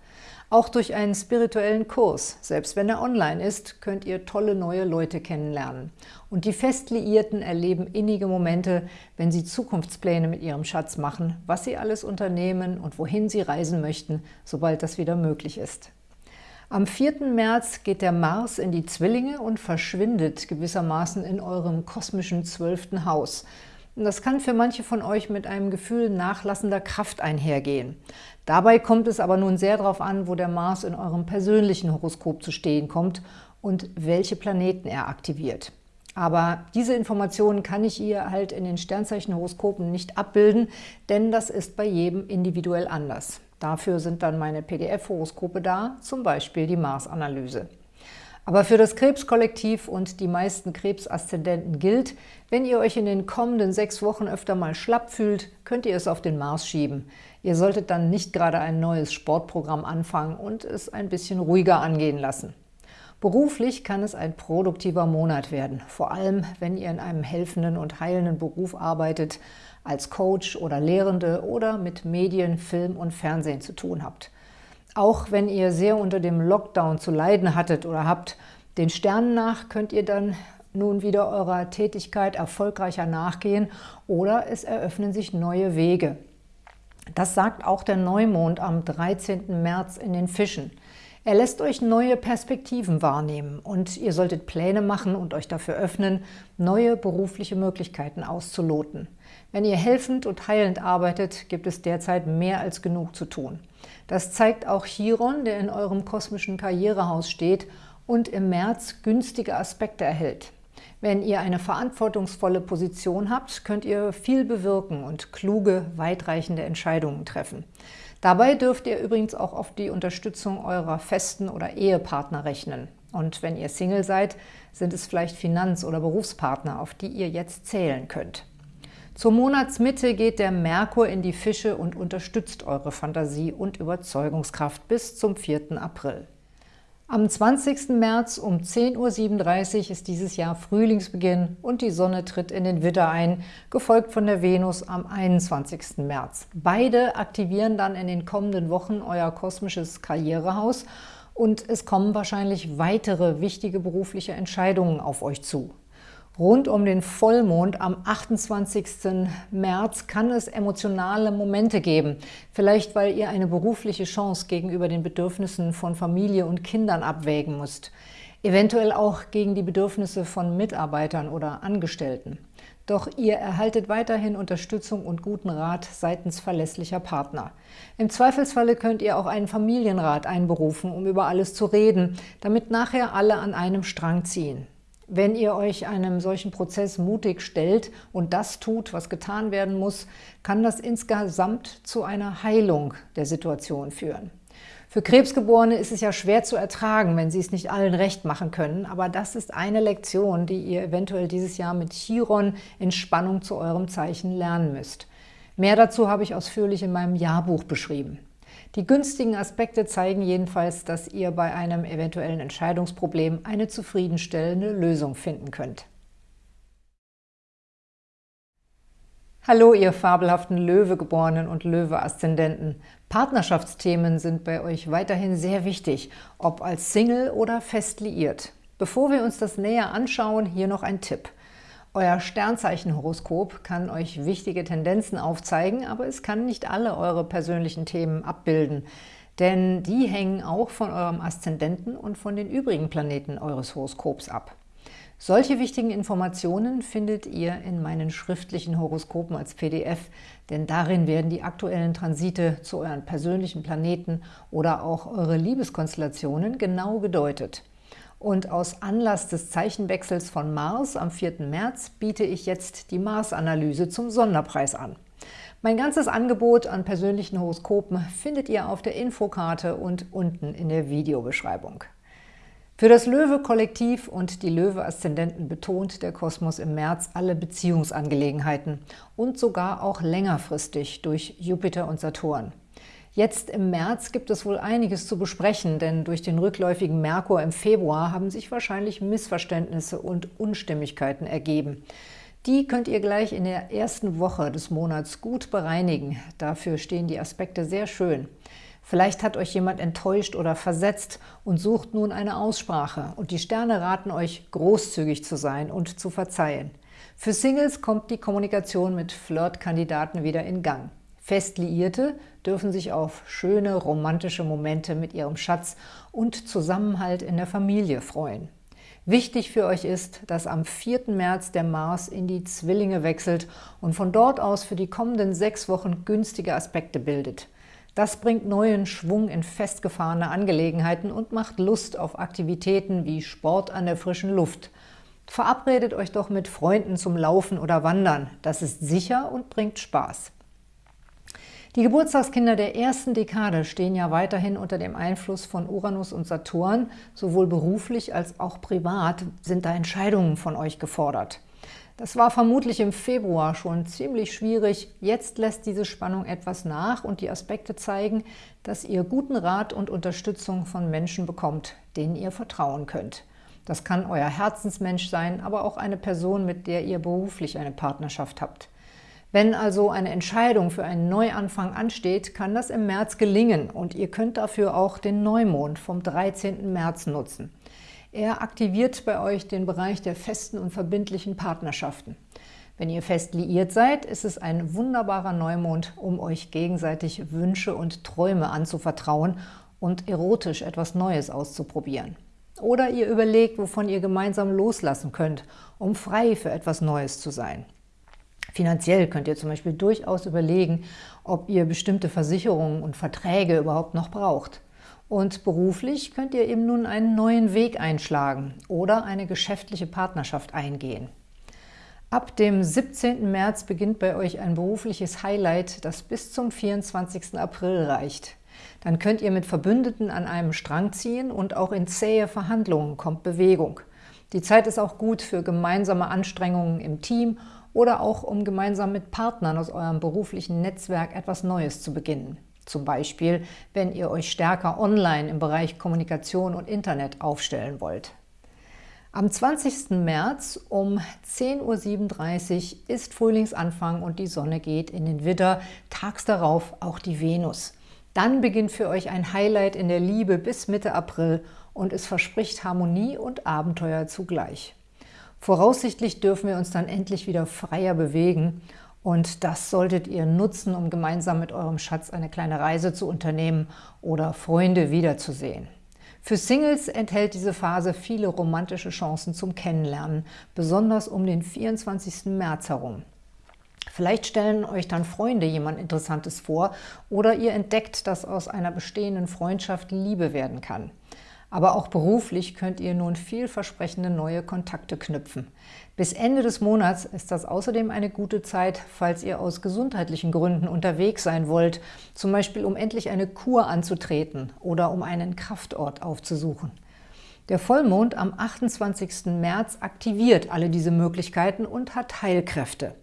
Auch durch einen spirituellen Kurs, selbst wenn er online ist, könnt ihr tolle neue Leute kennenlernen. Und die Festliierten erleben innige Momente, wenn sie Zukunftspläne mit ihrem Schatz machen, was sie alles unternehmen und wohin sie reisen möchten, sobald das wieder möglich ist. Am 4. März geht der Mars in die Zwillinge und verschwindet gewissermaßen in eurem kosmischen zwölften Haus – das kann für manche von euch mit einem Gefühl nachlassender Kraft einhergehen. Dabei kommt es aber nun sehr darauf an, wo der Mars in eurem persönlichen Horoskop zu stehen kommt und welche Planeten er aktiviert. Aber diese Informationen kann ich ihr halt in den Sternzeichenhoroskopen nicht abbilden, denn das ist bei jedem individuell anders. Dafür sind dann meine PDF-Horoskope da, zum Beispiel die Mars-Analyse. Aber für das Krebskollektiv und die meisten Krebsaszendenten gilt, wenn ihr euch in den kommenden sechs Wochen öfter mal schlapp fühlt, könnt ihr es auf den Mars schieben. Ihr solltet dann nicht gerade ein neues Sportprogramm anfangen und es ein bisschen ruhiger angehen lassen. Beruflich kann es ein produktiver Monat werden, vor allem wenn ihr in einem helfenden und heilenden Beruf arbeitet, als Coach oder Lehrende oder mit Medien, Film und Fernsehen zu tun habt. Auch wenn ihr sehr unter dem Lockdown zu leiden hattet oder habt, den Sternen nach könnt ihr dann nun wieder eurer Tätigkeit erfolgreicher nachgehen oder es eröffnen sich neue Wege. Das sagt auch der Neumond am 13. März in den Fischen. Er lässt euch neue Perspektiven wahrnehmen und ihr solltet Pläne machen und euch dafür öffnen, neue berufliche Möglichkeiten auszuloten. Wenn ihr helfend und heilend arbeitet, gibt es derzeit mehr als genug zu tun. Das zeigt auch Chiron, der in eurem kosmischen Karrierehaus steht und im März günstige Aspekte erhält. Wenn ihr eine verantwortungsvolle Position habt, könnt ihr viel bewirken und kluge, weitreichende Entscheidungen treffen. Dabei dürft ihr übrigens auch auf die Unterstützung eurer festen oder Ehepartner rechnen. Und wenn ihr Single seid, sind es vielleicht Finanz- oder Berufspartner, auf die ihr jetzt zählen könnt. Zur Monatsmitte geht der Merkur in die Fische und unterstützt eure Fantasie und Überzeugungskraft bis zum 4. April. Am 20. März um 10.37 Uhr ist dieses Jahr Frühlingsbeginn und die Sonne tritt in den Widder ein, gefolgt von der Venus am 21. März. Beide aktivieren dann in den kommenden Wochen euer kosmisches Karrierehaus und es kommen wahrscheinlich weitere wichtige berufliche Entscheidungen auf euch zu. Rund um den Vollmond am 28. März kann es emotionale Momente geben. Vielleicht, weil ihr eine berufliche Chance gegenüber den Bedürfnissen von Familie und Kindern abwägen müsst. Eventuell auch gegen die Bedürfnisse von Mitarbeitern oder Angestellten. Doch ihr erhaltet weiterhin Unterstützung und guten Rat seitens verlässlicher Partner. Im Zweifelsfalle könnt ihr auch einen Familienrat einberufen, um über alles zu reden, damit nachher alle an einem Strang ziehen. Wenn ihr euch einem solchen Prozess mutig stellt und das tut, was getan werden muss, kann das insgesamt zu einer Heilung der Situation führen. Für Krebsgeborene ist es ja schwer zu ertragen, wenn sie es nicht allen recht machen können, aber das ist eine Lektion, die ihr eventuell dieses Jahr mit Chiron in Spannung zu eurem Zeichen lernen müsst. Mehr dazu habe ich ausführlich in meinem Jahrbuch beschrieben. Die günstigen Aspekte zeigen jedenfalls, dass ihr bei einem eventuellen Entscheidungsproblem eine zufriedenstellende Lösung finden könnt. Hallo, ihr fabelhaften Löwegeborenen und Löwe-Aszendenten. Partnerschaftsthemen sind bei euch weiterhin sehr wichtig, ob als Single oder fest liiert. Bevor wir uns das näher anschauen, hier noch ein Tipp – euer Sternzeichenhoroskop kann euch wichtige Tendenzen aufzeigen, aber es kann nicht alle eure persönlichen Themen abbilden, denn die hängen auch von eurem Aszendenten und von den übrigen Planeten eures Horoskops ab. Solche wichtigen Informationen findet ihr in meinen schriftlichen Horoskopen als PDF, denn darin werden die aktuellen Transite zu euren persönlichen Planeten oder auch eure Liebeskonstellationen genau gedeutet. Und aus Anlass des Zeichenwechsels von Mars am 4. März biete ich jetzt die Mars-Analyse zum Sonderpreis an. Mein ganzes Angebot an persönlichen Horoskopen findet ihr auf der Infokarte und unten in der Videobeschreibung. Für das Löwe-Kollektiv und die Löwe-Aszendenten betont der Kosmos im März alle Beziehungsangelegenheiten und sogar auch längerfristig durch Jupiter und Saturn. Jetzt im März gibt es wohl einiges zu besprechen, denn durch den rückläufigen Merkur im Februar haben sich wahrscheinlich Missverständnisse und Unstimmigkeiten ergeben. Die könnt ihr gleich in der ersten Woche des Monats gut bereinigen. Dafür stehen die Aspekte sehr schön. Vielleicht hat euch jemand enttäuscht oder versetzt und sucht nun eine Aussprache. Und die Sterne raten euch, großzügig zu sein und zu verzeihen. Für Singles kommt die Kommunikation mit Flirtkandidaten wieder in Gang. Festliierte dürfen sich auf schöne romantische Momente mit ihrem Schatz und Zusammenhalt in der Familie freuen. Wichtig für euch ist, dass am 4. März der Mars in die Zwillinge wechselt und von dort aus für die kommenden sechs Wochen günstige Aspekte bildet. Das bringt neuen Schwung in festgefahrene Angelegenheiten und macht Lust auf Aktivitäten wie Sport an der frischen Luft. Verabredet euch doch mit Freunden zum Laufen oder Wandern. Das ist sicher und bringt Spaß. Die Geburtstagskinder der ersten Dekade stehen ja weiterhin unter dem Einfluss von Uranus und Saturn. Sowohl beruflich als auch privat sind da Entscheidungen von euch gefordert. Das war vermutlich im Februar schon ziemlich schwierig. Jetzt lässt diese Spannung etwas nach und die Aspekte zeigen, dass ihr guten Rat und Unterstützung von Menschen bekommt, denen ihr vertrauen könnt. Das kann euer Herzensmensch sein, aber auch eine Person, mit der ihr beruflich eine Partnerschaft habt. Wenn also eine Entscheidung für einen Neuanfang ansteht, kann das im März gelingen und ihr könnt dafür auch den Neumond vom 13. März nutzen. Er aktiviert bei euch den Bereich der festen und verbindlichen Partnerschaften. Wenn ihr fest liiert seid, ist es ein wunderbarer Neumond, um euch gegenseitig Wünsche und Träume anzuvertrauen und erotisch etwas Neues auszuprobieren. Oder ihr überlegt, wovon ihr gemeinsam loslassen könnt, um frei für etwas Neues zu sein. Finanziell könnt ihr zum Beispiel durchaus überlegen, ob ihr bestimmte Versicherungen und Verträge überhaupt noch braucht. Und beruflich könnt ihr eben nun einen neuen Weg einschlagen oder eine geschäftliche Partnerschaft eingehen. Ab dem 17. März beginnt bei euch ein berufliches Highlight, das bis zum 24. April reicht. Dann könnt ihr mit Verbündeten an einem Strang ziehen und auch in zähe Verhandlungen kommt Bewegung. Die Zeit ist auch gut für gemeinsame Anstrengungen im Team oder auch um gemeinsam mit Partnern aus eurem beruflichen Netzwerk etwas Neues zu beginnen. Zum Beispiel, wenn ihr euch stärker online im Bereich Kommunikation und Internet aufstellen wollt. Am 20. März um 10.37 Uhr ist Frühlingsanfang und die Sonne geht in den Widder, tags darauf auch die Venus. Dann beginnt für euch ein Highlight in der Liebe bis Mitte April und es verspricht Harmonie und Abenteuer zugleich. Voraussichtlich dürfen wir uns dann endlich wieder freier bewegen und das solltet ihr nutzen, um gemeinsam mit eurem Schatz eine kleine Reise zu unternehmen oder Freunde wiederzusehen. Für Singles enthält diese Phase viele romantische Chancen zum Kennenlernen, besonders um den 24. März herum. Vielleicht stellen euch dann Freunde jemand Interessantes vor oder ihr entdeckt, dass aus einer bestehenden Freundschaft Liebe werden kann. Aber auch beruflich könnt ihr nun vielversprechende neue Kontakte knüpfen. Bis Ende des Monats ist das außerdem eine gute Zeit, falls ihr aus gesundheitlichen Gründen unterwegs sein wollt, zum Beispiel um endlich eine Kur anzutreten oder um einen Kraftort aufzusuchen. Der Vollmond am 28. März aktiviert alle diese Möglichkeiten und hat Heilkräfte.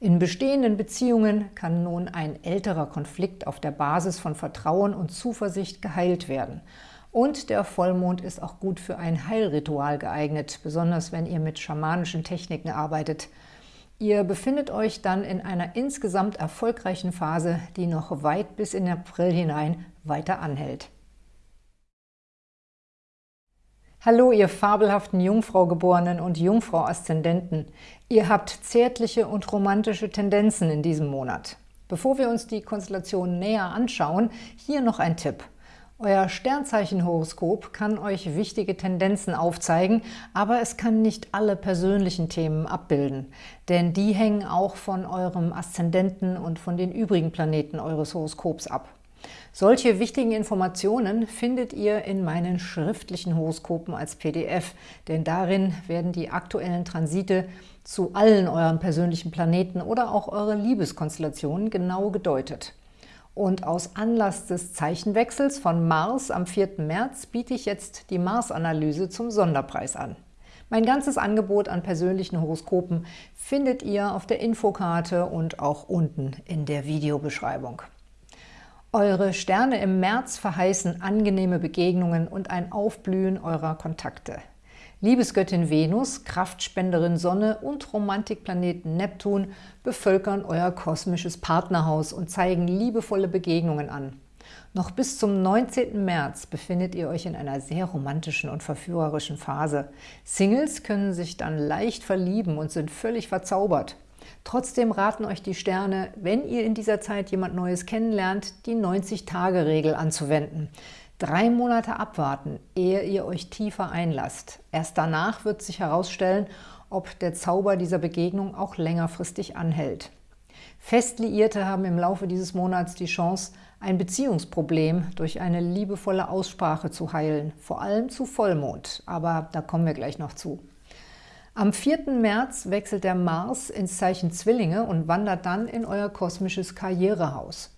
In bestehenden Beziehungen kann nun ein älterer Konflikt auf der Basis von Vertrauen und Zuversicht geheilt werden – und der Vollmond ist auch gut für ein Heilritual geeignet, besonders wenn ihr mit schamanischen Techniken arbeitet. Ihr befindet euch dann in einer insgesamt erfolgreichen Phase, die noch weit bis in April hinein weiter anhält. Hallo, ihr fabelhaften Jungfrau-Geborenen und Jungfrau-Aszendenten. Ihr habt zärtliche und romantische Tendenzen in diesem Monat. Bevor wir uns die Konstellation näher anschauen, hier noch ein Tipp – Euer Sternzeichenhoroskop kann euch wichtige Tendenzen aufzeigen, aber es kann nicht alle persönlichen Themen abbilden, denn die hängen auch von eurem Aszendenten und von den übrigen Planeten eures Horoskops ab. Solche wichtigen Informationen findet ihr in meinen schriftlichen Horoskopen als PDF, denn darin werden die aktuellen Transite zu allen euren persönlichen Planeten oder auch eure Liebeskonstellationen genau gedeutet. Und aus Anlass des Zeichenwechsels von Mars am 4. März biete ich jetzt die Mars-Analyse zum Sonderpreis an. Mein ganzes Angebot an persönlichen Horoskopen findet ihr auf der Infokarte und auch unten in der Videobeschreibung. Eure Sterne im März verheißen angenehme Begegnungen und ein Aufblühen eurer Kontakte. Liebesgöttin Venus, Kraftspenderin Sonne und Romantikplaneten Neptun bevölkern euer kosmisches Partnerhaus und zeigen liebevolle Begegnungen an. Noch bis zum 19. März befindet ihr euch in einer sehr romantischen und verführerischen Phase. Singles können sich dann leicht verlieben und sind völlig verzaubert. Trotzdem raten euch die Sterne, wenn ihr in dieser Zeit jemand Neues kennenlernt, die 90-Tage-Regel anzuwenden. Drei Monate abwarten, ehe ihr euch tiefer einlasst. Erst danach wird sich herausstellen, ob der Zauber dieser Begegnung auch längerfristig anhält. Festliierte haben im Laufe dieses Monats die Chance, ein Beziehungsproblem durch eine liebevolle Aussprache zu heilen, vor allem zu Vollmond, aber da kommen wir gleich noch zu. Am 4. März wechselt der Mars ins Zeichen Zwillinge und wandert dann in euer kosmisches Karrierehaus.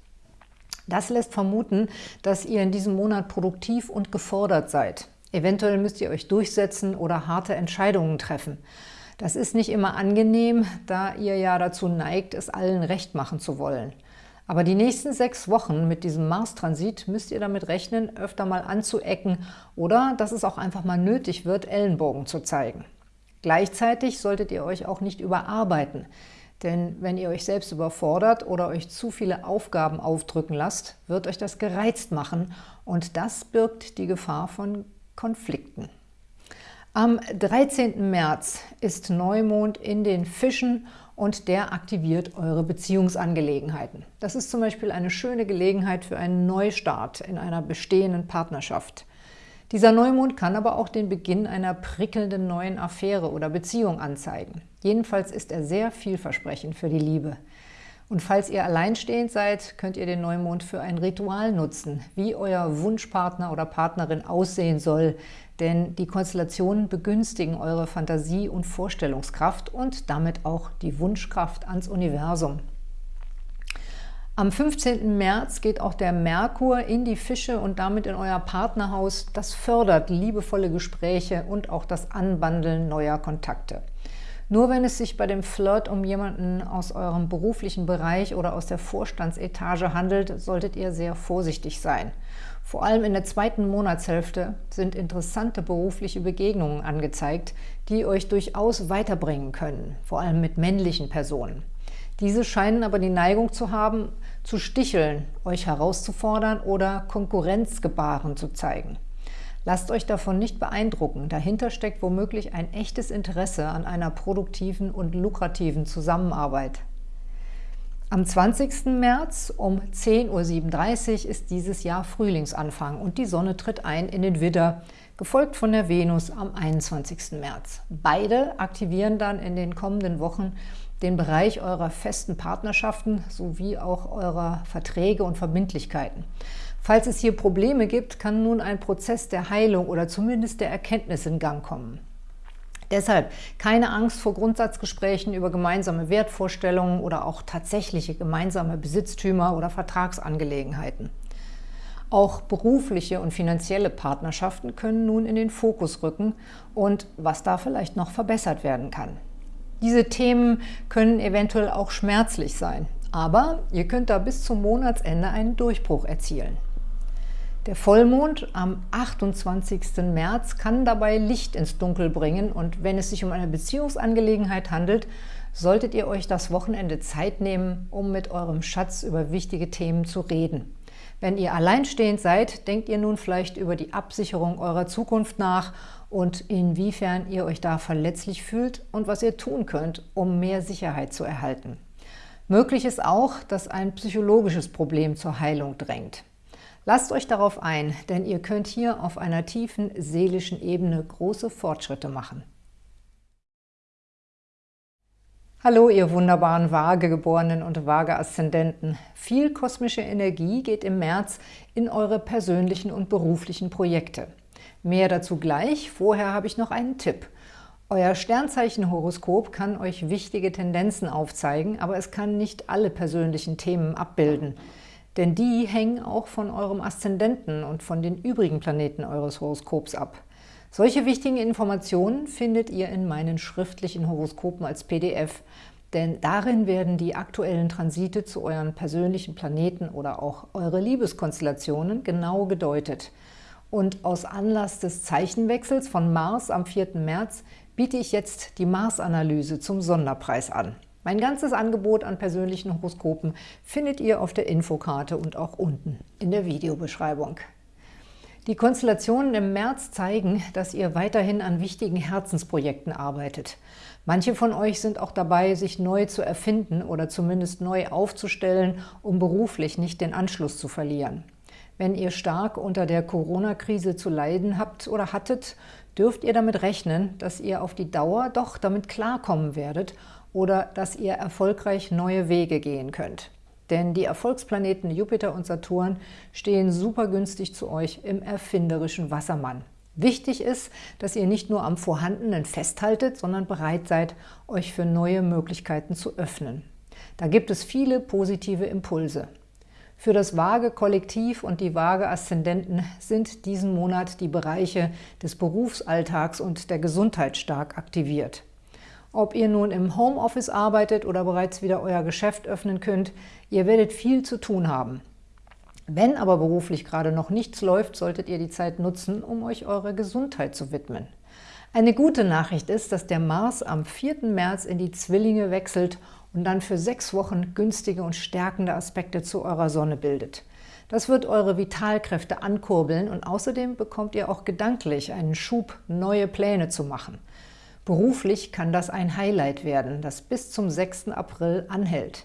Das lässt vermuten, dass ihr in diesem Monat produktiv und gefordert seid. Eventuell müsst ihr euch durchsetzen oder harte Entscheidungen treffen. Das ist nicht immer angenehm, da ihr ja dazu neigt, es allen recht machen zu wollen. Aber die nächsten sechs Wochen mit diesem Mars-Transit müsst ihr damit rechnen, öfter mal anzuecken oder dass es auch einfach mal nötig wird, Ellenbogen zu zeigen. Gleichzeitig solltet ihr euch auch nicht überarbeiten. Denn wenn ihr euch selbst überfordert oder euch zu viele Aufgaben aufdrücken lasst, wird euch das gereizt machen und das birgt die Gefahr von Konflikten. Am 13. März ist Neumond in den Fischen und der aktiviert eure Beziehungsangelegenheiten. Das ist zum Beispiel eine schöne Gelegenheit für einen Neustart in einer bestehenden Partnerschaft. Dieser Neumond kann aber auch den Beginn einer prickelnden neuen Affäre oder Beziehung anzeigen. Jedenfalls ist er sehr vielversprechend für die Liebe. Und falls ihr alleinstehend seid, könnt ihr den Neumond für ein Ritual nutzen, wie euer Wunschpartner oder Partnerin aussehen soll, denn die Konstellationen begünstigen eure Fantasie und Vorstellungskraft und damit auch die Wunschkraft ans Universum. Am 15. März geht auch der Merkur in die Fische und damit in euer Partnerhaus. Das fördert liebevolle Gespräche und auch das Anbandeln neuer Kontakte. Nur wenn es sich bei dem Flirt um jemanden aus eurem beruflichen Bereich oder aus der Vorstandsetage handelt, solltet ihr sehr vorsichtig sein. Vor allem in der zweiten Monatshälfte sind interessante berufliche Begegnungen angezeigt, die euch durchaus weiterbringen können, vor allem mit männlichen Personen. Diese scheinen aber die Neigung zu haben, zu sticheln, euch herauszufordern oder Konkurrenzgebaren zu zeigen. Lasst euch davon nicht beeindrucken. Dahinter steckt womöglich ein echtes Interesse an einer produktiven und lukrativen Zusammenarbeit. Am 20. März um 10.37 Uhr ist dieses Jahr Frühlingsanfang und die Sonne tritt ein in den Widder, gefolgt von der Venus am 21. März. Beide aktivieren dann in den kommenden Wochen den Bereich eurer festen Partnerschaften sowie auch eurer Verträge und Verbindlichkeiten. Falls es hier Probleme gibt, kann nun ein Prozess der Heilung oder zumindest der Erkenntnis in Gang kommen. Deshalb keine Angst vor Grundsatzgesprächen über gemeinsame Wertvorstellungen oder auch tatsächliche gemeinsame Besitztümer oder Vertragsangelegenheiten. Auch berufliche und finanzielle Partnerschaften können nun in den Fokus rücken und was da vielleicht noch verbessert werden kann. Diese Themen können eventuell auch schmerzlich sein, aber ihr könnt da bis zum Monatsende einen Durchbruch erzielen. Der Vollmond am 28. März kann dabei Licht ins Dunkel bringen und wenn es sich um eine Beziehungsangelegenheit handelt, solltet ihr euch das Wochenende Zeit nehmen, um mit eurem Schatz über wichtige Themen zu reden. Wenn ihr alleinstehend seid, denkt ihr nun vielleicht über die Absicherung eurer Zukunft nach und inwiefern ihr euch da verletzlich fühlt und was ihr tun könnt, um mehr Sicherheit zu erhalten. Möglich ist auch, dass ein psychologisches Problem zur Heilung drängt. Lasst euch darauf ein, denn ihr könnt hier auf einer tiefen seelischen Ebene große Fortschritte machen. Hallo, ihr wunderbaren Waagegeborenen und Waage-Aszendenten. Viel kosmische Energie geht im März in eure persönlichen und beruflichen Projekte. Mehr dazu gleich, vorher habe ich noch einen Tipp. Euer Sternzeichenhoroskop kann euch wichtige Tendenzen aufzeigen, aber es kann nicht alle persönlichen Themen abbilden. Denn die hängen auch von eurem Aszendenten und von den übrigen Planeten eures Horoskops ab. Solche wichtigen Informationen findet ihr in meinen schriftlichen Horoskopen als PDF, denn darin werden die aktuellen Transite zu euren persönlichen Planeten oder auch eure Liebeskonstellationen genau gedeutet. Und aus Anlass des Zeichenwechsels von Mars am 4. März biete ich jetzt die Mars-Analyse zum Sonderpreis an. Mein ganzes Angebot an persönlichen Horoskopen findet ihr auf der Infokarte und auch unten in der Videobeschreibung. Die Konstellationen im März zeigen, dass ihr weiterhin an wichtigen Herzensprojekten arbeitet. Manche von euch sind auch dabei, sich neu zu erfinden oder zumindest neu aufzustellen, um beruflich nicht den Anschluss zu verlieren. Wenn ihr stark unter der Corona-Krise zu leiden habt oder hattet, dürft ihr damit rechnen, dass ihr auf die Dauer doch damit klarkommen werdet oder dass ihr erfolgreich neue Wege gehen könnt. Denn die Erfolgsplaneten Jupiter und Saturn stehen super günstig zu euch im erfinderischen Wassermann. Wichtig ist, dass ihr nicht nur am Vorhandenen festhaltet, sondern bereit seid, euch für neue Möglichkeiten zu öffnen. Da gibt es viele positive Impulse. Für das vage Kollektiv und die vage Aszendenten sind diesen Monat die Bereiche des Berufsalltags und der Gesundheit stark aktiviert. Ob ihr nun im Homeoffice arbeitet oder bereits wieder euer Geschäft öffnen könnt, ihr werdet viel zu tun haben. Wenn aber beruflich gerade noch nichts läuft, solltet ihr die Zeit nutzen, um euch eurer Gesundheit zu widmen. Eine gute Nachricht ist, dass der Mars am 4. März in die Zwillinge wechselt und dann für sechs Wochen günstige und stärkende Aspekte zu eurer Sonne bildet. Das wird eure Vitalkräfte ankurbeln und außerdem bekommt ihr auch gedanklich einen Schub, neue Pläne zu machen – Beruflich kann das ein Highlight werden, das bis zum 6. April anhält.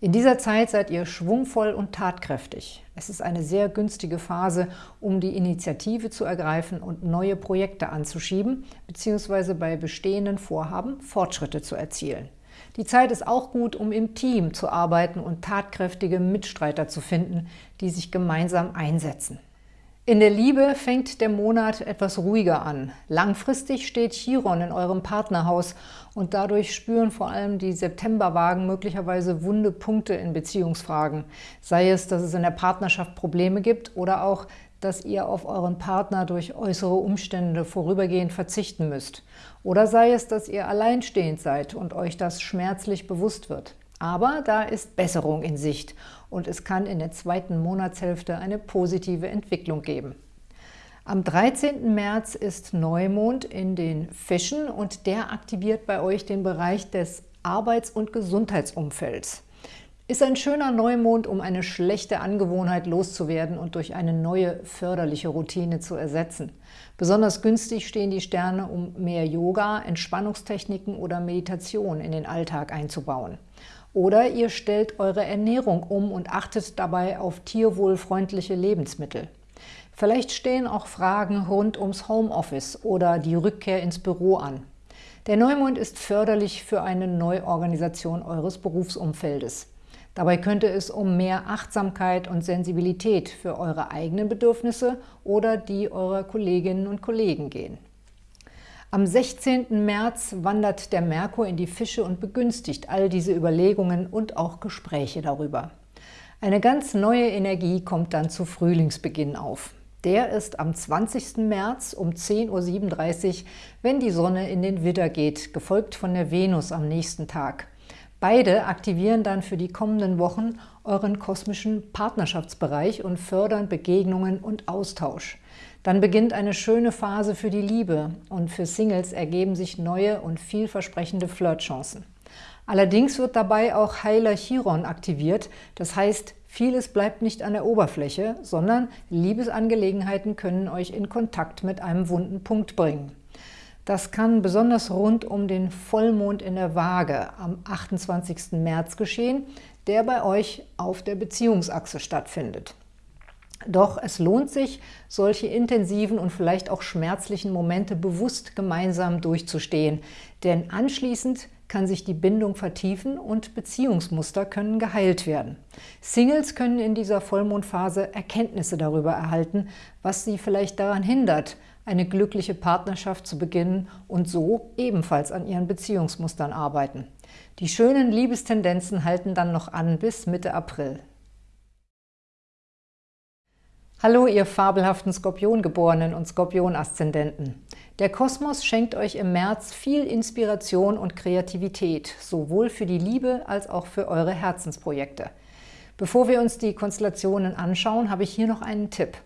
In dieser Zeit seid ihr schwungvoll und tatkräftig. Es ist eine sehr günstige Phase, um die Initiative zu ergreifen und neue Projekte anzuschieben bzw. bei bestehenden Vorhaben Fortschritte zu erzielen. Die Zeit ist auch gut, um im Team zu arbeiten und tatkräftige Mitstreiter zu finden, die sich gemeinsam einsetzen. In der Liebe fängt der Monat etwas ruhiger an. Langfristig steht Chiron in eurem Partnerhaus und dadurch spüren vor allem die Septemberwagen möglicherweise wunde Punkte in Beziehungsfragen. Sei es, dass es in der Partnerschaft Probleme gibt oder auch, dass ihr auf euren Partner durch äußere Umstände vorübergehend verzichten müsst. Oder sei es, dass ihr alleinstehend seid und euch das schmerzlich bewusst wird. Aber da ist Besserung in Sicht und es kann in der zweiten Monatshälfte eine positive Entwicklung geben. Am 13. März ist Neumond in den Fischen und der aktiviert bei euch den Bereich des Arbeits- und Gesundheitsumfelds. Ist ein schöner Neumond, um eine schlechte Angewohnheit loszuwerden und durch eine neue förderliche Routine zu ersetzen. Besonders günstig stehen die Sterne, um mehr Yoga, Entspannungstechniken oder Meditation in den Alltag einzubauen. Oder ihr stellt eure Ernährung um und achtet dabei auf tierwohlfreundliche Lebensmittel. Vielleicht stehen auch Fragen rund ums Homeoffice oder die Rückkehr ins Büro an. Der Neumond ist förderlich für eine Neuorganisation eures Berufsumfeldes. Dabei könnte es um mehr Achtsamkeit und Sensibilität für eure eigenen Bedürfnisse oder die eurer Kolleginnen und Kollegen gehen. Am 16. März wandert der Merkur in die Fische und begünstigt all diese Überlegungen und auch Gespräche darüber. Eine ganz neue Energie kommt dann zu Frühlingsbeginn auf. Der ist am 20. März um 10.37 Uhr, wenn die Sonne in den Widder geht, gefolgt von der Venus am nächsten Tag. Beide aktivieren dann für die kommenden Wochen euren kosmischen Partnerschaftsbereich und fördern Begegnungen und Austausch. Dann beginnt eine schöne Phase für die Liebe und für Singles ergeben sich neue und vielversprechende Flirtchancen. Allerdings wird dabei auch Heiler Chiron aktiviert, das heißt, vieles bleibt nicht an der Oberfläche, sondern Liebesangelegenheiten können euch in Kontakt mit einem wunden Punkt bringen. Das kann besonders rund um den Vollmond in der Waage am 28. März geschehen, der bei euch auf der Beziehungsachse stattfindet. Doch es lohnt sich, solche intensiven und vielleicht auch schmerzlichen Momente bewusst gemeinsam durchzustehen, denn anschließend kann sich die Bindung vertiefen und Beziehungsmuster können geheilt werden. Singles können in dieser Vollmondphase Erkenntnisse darüber erhalten, was sie vielleicht daran hindert, eine glückliche Partnerschaft zu beginnen und so ebenfalls an ihren Beziehungsmustern arbeiten. Die schönen Liebestendenzen halten dann noch an bis Mitte April. Hallo, ihr fabelhaften Skorpiongeborenen und Skorpion-Aszendenten. Der Kosmos schenkt euch im März viel Inspiration und Kreativität, sowohl für die Liebe als auch für eure Herzensprojekte. Bevor wir uns die Konstellationen anschauen, habe ich hier noch einen Tipp.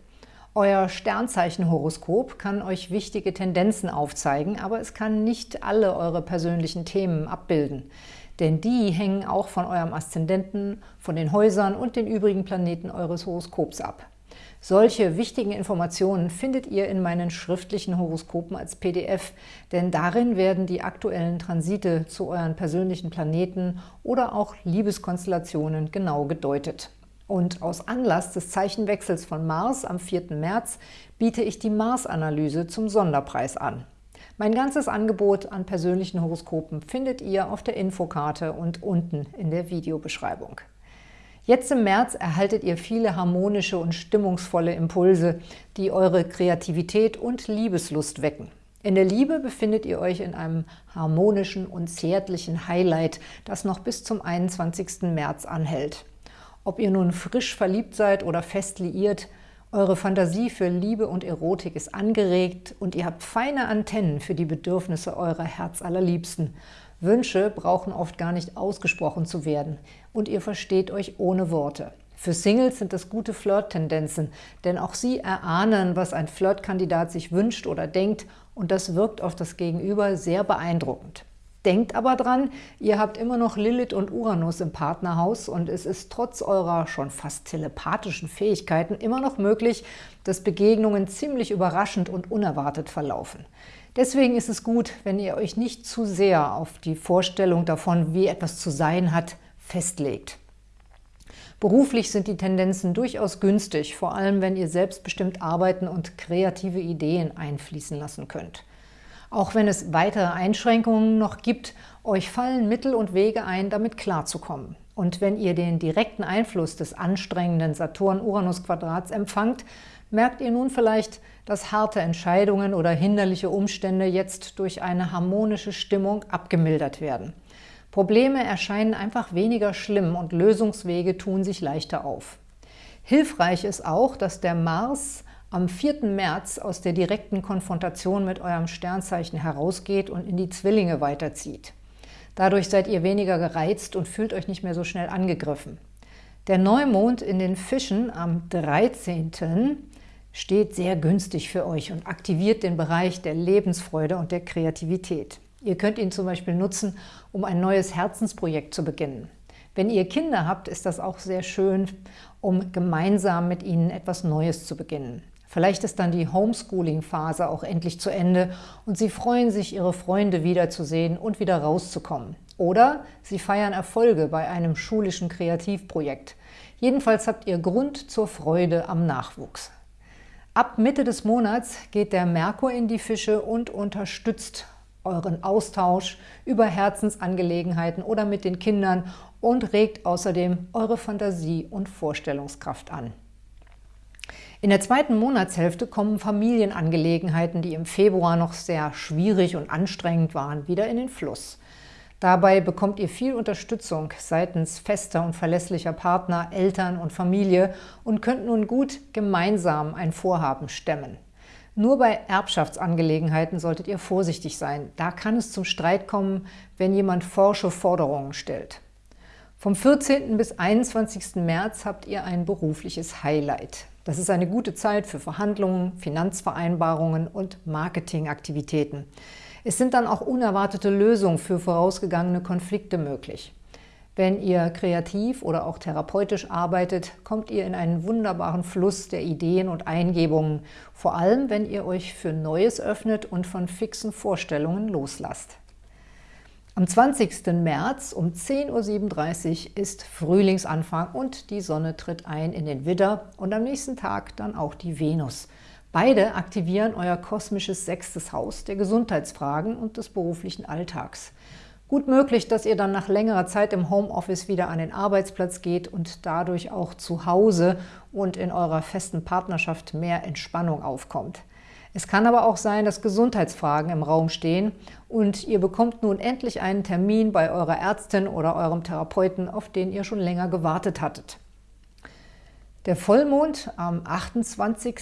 Euer Sternzeichenhoroskop kann euch wichtige Tendenzen aufzeigen, aber es kann nicht alle eure persönlichen Themen abbilden. Denn die hängen auch von eurem Aszendenten, von den Häusern und den übrigen Planeten eures Horoskops ab. Solche wichtigen Informationen findet ihr in meinen schriftlichen Horoskopen als PDF, denn darin werden die aktuellen Transite zu euren persönlichen Planeten oder auch Liebeskonstellationen genau gedeutet. Und aus Anlass des Zeichenwechsels von Mars am 4. März biete ich die Mars-Analyse zum Sonderpreis an. Mein ganzes Angebot an persönlichen Horoskopen findet ihr auf der Infokarte und unten in der Videobeschreibung. Jetzt im März erhaltet ihr viele harmonische und stimmungsvolle Impulse, die eure Kreativität und Liebeslust wecken. In der Liebe befindet ihr euch in einem harmonischen und zärtlichen Highlight, das noch bis zum 21. März anhält. Ob ihr nun frisch verliebt seid oder fest liiert, eure Fantasie für Liebe und Erotik ist angeregt und ihr habt feine Antennen für die Bedürfnisse eurer Herzallerliebsten. Wünsche brauchen oft gar nicht ausgesprochen zu werden und ihr versteht euch ohne Worte. Für Singles sind das gute Flirt-Tendenzen, denn auch sie erahnen, was ein Flirtkandidat sich wünscht oder denkt und das wirkt auf das Gegenüber sehr beeindruckend. Denkt aber dran, ihr habt immer noch Lilith und Uranus im Partnerhaus und es ist trotz eurer schon fast telepathischen Fähigkeiten immer noch möglich, dass Begegnungen ziemlich überraschend und unerwartet verlaufen. Deswegen ist es gut, wenn ihr euch nicht zu sehr auf die Vorstellung davon, wie etwas zu sein hat, festlegt. Beruflich sind die Tendenzen durchaus günstig, vor allem wenn ihr selbstbestimmt arbeiten und kreative Ideen einfließen lassen könnt. Auch wenn es weitere Einschränkungen noch gibt, euch fallen Mittel und Wege ein, damit klarzukommen. Und wenn ihr den direkten Einfluss des anstrengenden Saturn-Uranus-Quadrats empfangt, merkt ihr nun vielleicht, dass harte Entscheidungen oder hinderliche Umstände jetzt durch eine harmonische Stimmung abgemildert werden. Probleme erscheinen einfach weniger schlimm und Lösungswege tun sich leichter auf. Hilfreich ist auch, dass der Mars am 4. März aus der direkten Konfrontation mit eurem Sternzeichen herausgeht und in die Zwillinge weiterzieht. Dadurch seid ihr weniger gereizt und fühlt euch nicht mehr so schnell angegriffen. Der Neumond in den Fischen am 13 steht sehr günstig für euch und aktiviert den Bereich der Lebensfreude und der Kreativität. Ihr könnt ihn zum Beispiel nutzen, um ein neues Herzensprojekt zu beginnen. Wenn ihr Kinder habt, ist das auch sehr schön, um gemeinsam mit ihnen etwas Neues zu beginnen. Vielleicht ist dann die Homeschooling-Phase auch endlich zu Ende und Sie freuen sich, Ihre Freunde wiederzusehen und wieder rauszukommen. Oder Sie feiern Erfolge bei einem schulischen Kreativprojekt. Jedenfalls habt ihr Grund zur Freude am Nachwuchs. Ab Mitte des Monats geht der Merkur in die Fische und unterstützt euren Austausch über Herzensangelegenheiten oder mit den Kindern und regt außerdem eure Fantasie und Vorstellungskraft an. In der zweiten Monatshälfte kommen Familienangelegenheiten, die im Februar noch sehr schwierig und anstrengend waren, wieder in den Fluss. Dabei bekommt ihr viel Unterstützung seitens fester und verlässlicher Partner, Eltern und Familie und könnt nun gut gemeinsam ein Vorhaben stemmen. Nur bei Erbschaftsangelegenheiten solltet ihr vorsichtig sein. Da kann es zum Streit kommen, wenn jemand forsche Forderungen stellt. Vom 14. bis 21. März habt ihr ein berufliches Highlight. Das ist eine gute Zeit für Verhandlungen, Finanzvereinbarungen und Marketingaktivitäten. Es sind dann auch unerwartete Lösungen für vorausgegangene Konflikte möglich. Wenn ihr kreativ oder auch therapeutisch arbeitet, kommt ihr in einen wunderbaren Fluss der Ideen und Eingebungen, vor allem wenn ihr euch für Neues öffnet und von fixen Vorstellungen loslasst. Am 20. März um 10.37 Uhr ist Frühlingsanfang und die Sonne tritt ein in den Widder und am nächsten Tag dann auch die Venus. Beide aktivieren euer kosmisches sechstes Haus der Gesundheitsfragen und des beruflichen Alltags. Gut möglich, dass ihr dann nach längerer Zeit im Homeoffice wieder an den Arbeitsplatz geht und dadurch auch zu Hause und in eurer festen Partnerschaft mehr Entspannung aufkommt. Es kann aber auch sein, dass Gesundheitsfragen im Raum stehen und ihr bekommt nun endlich einen Termin bei eurer Ärztin oder eurem Therapeuten, auf den ihr schon länger gewartet hattet. Der Vollmond am 28.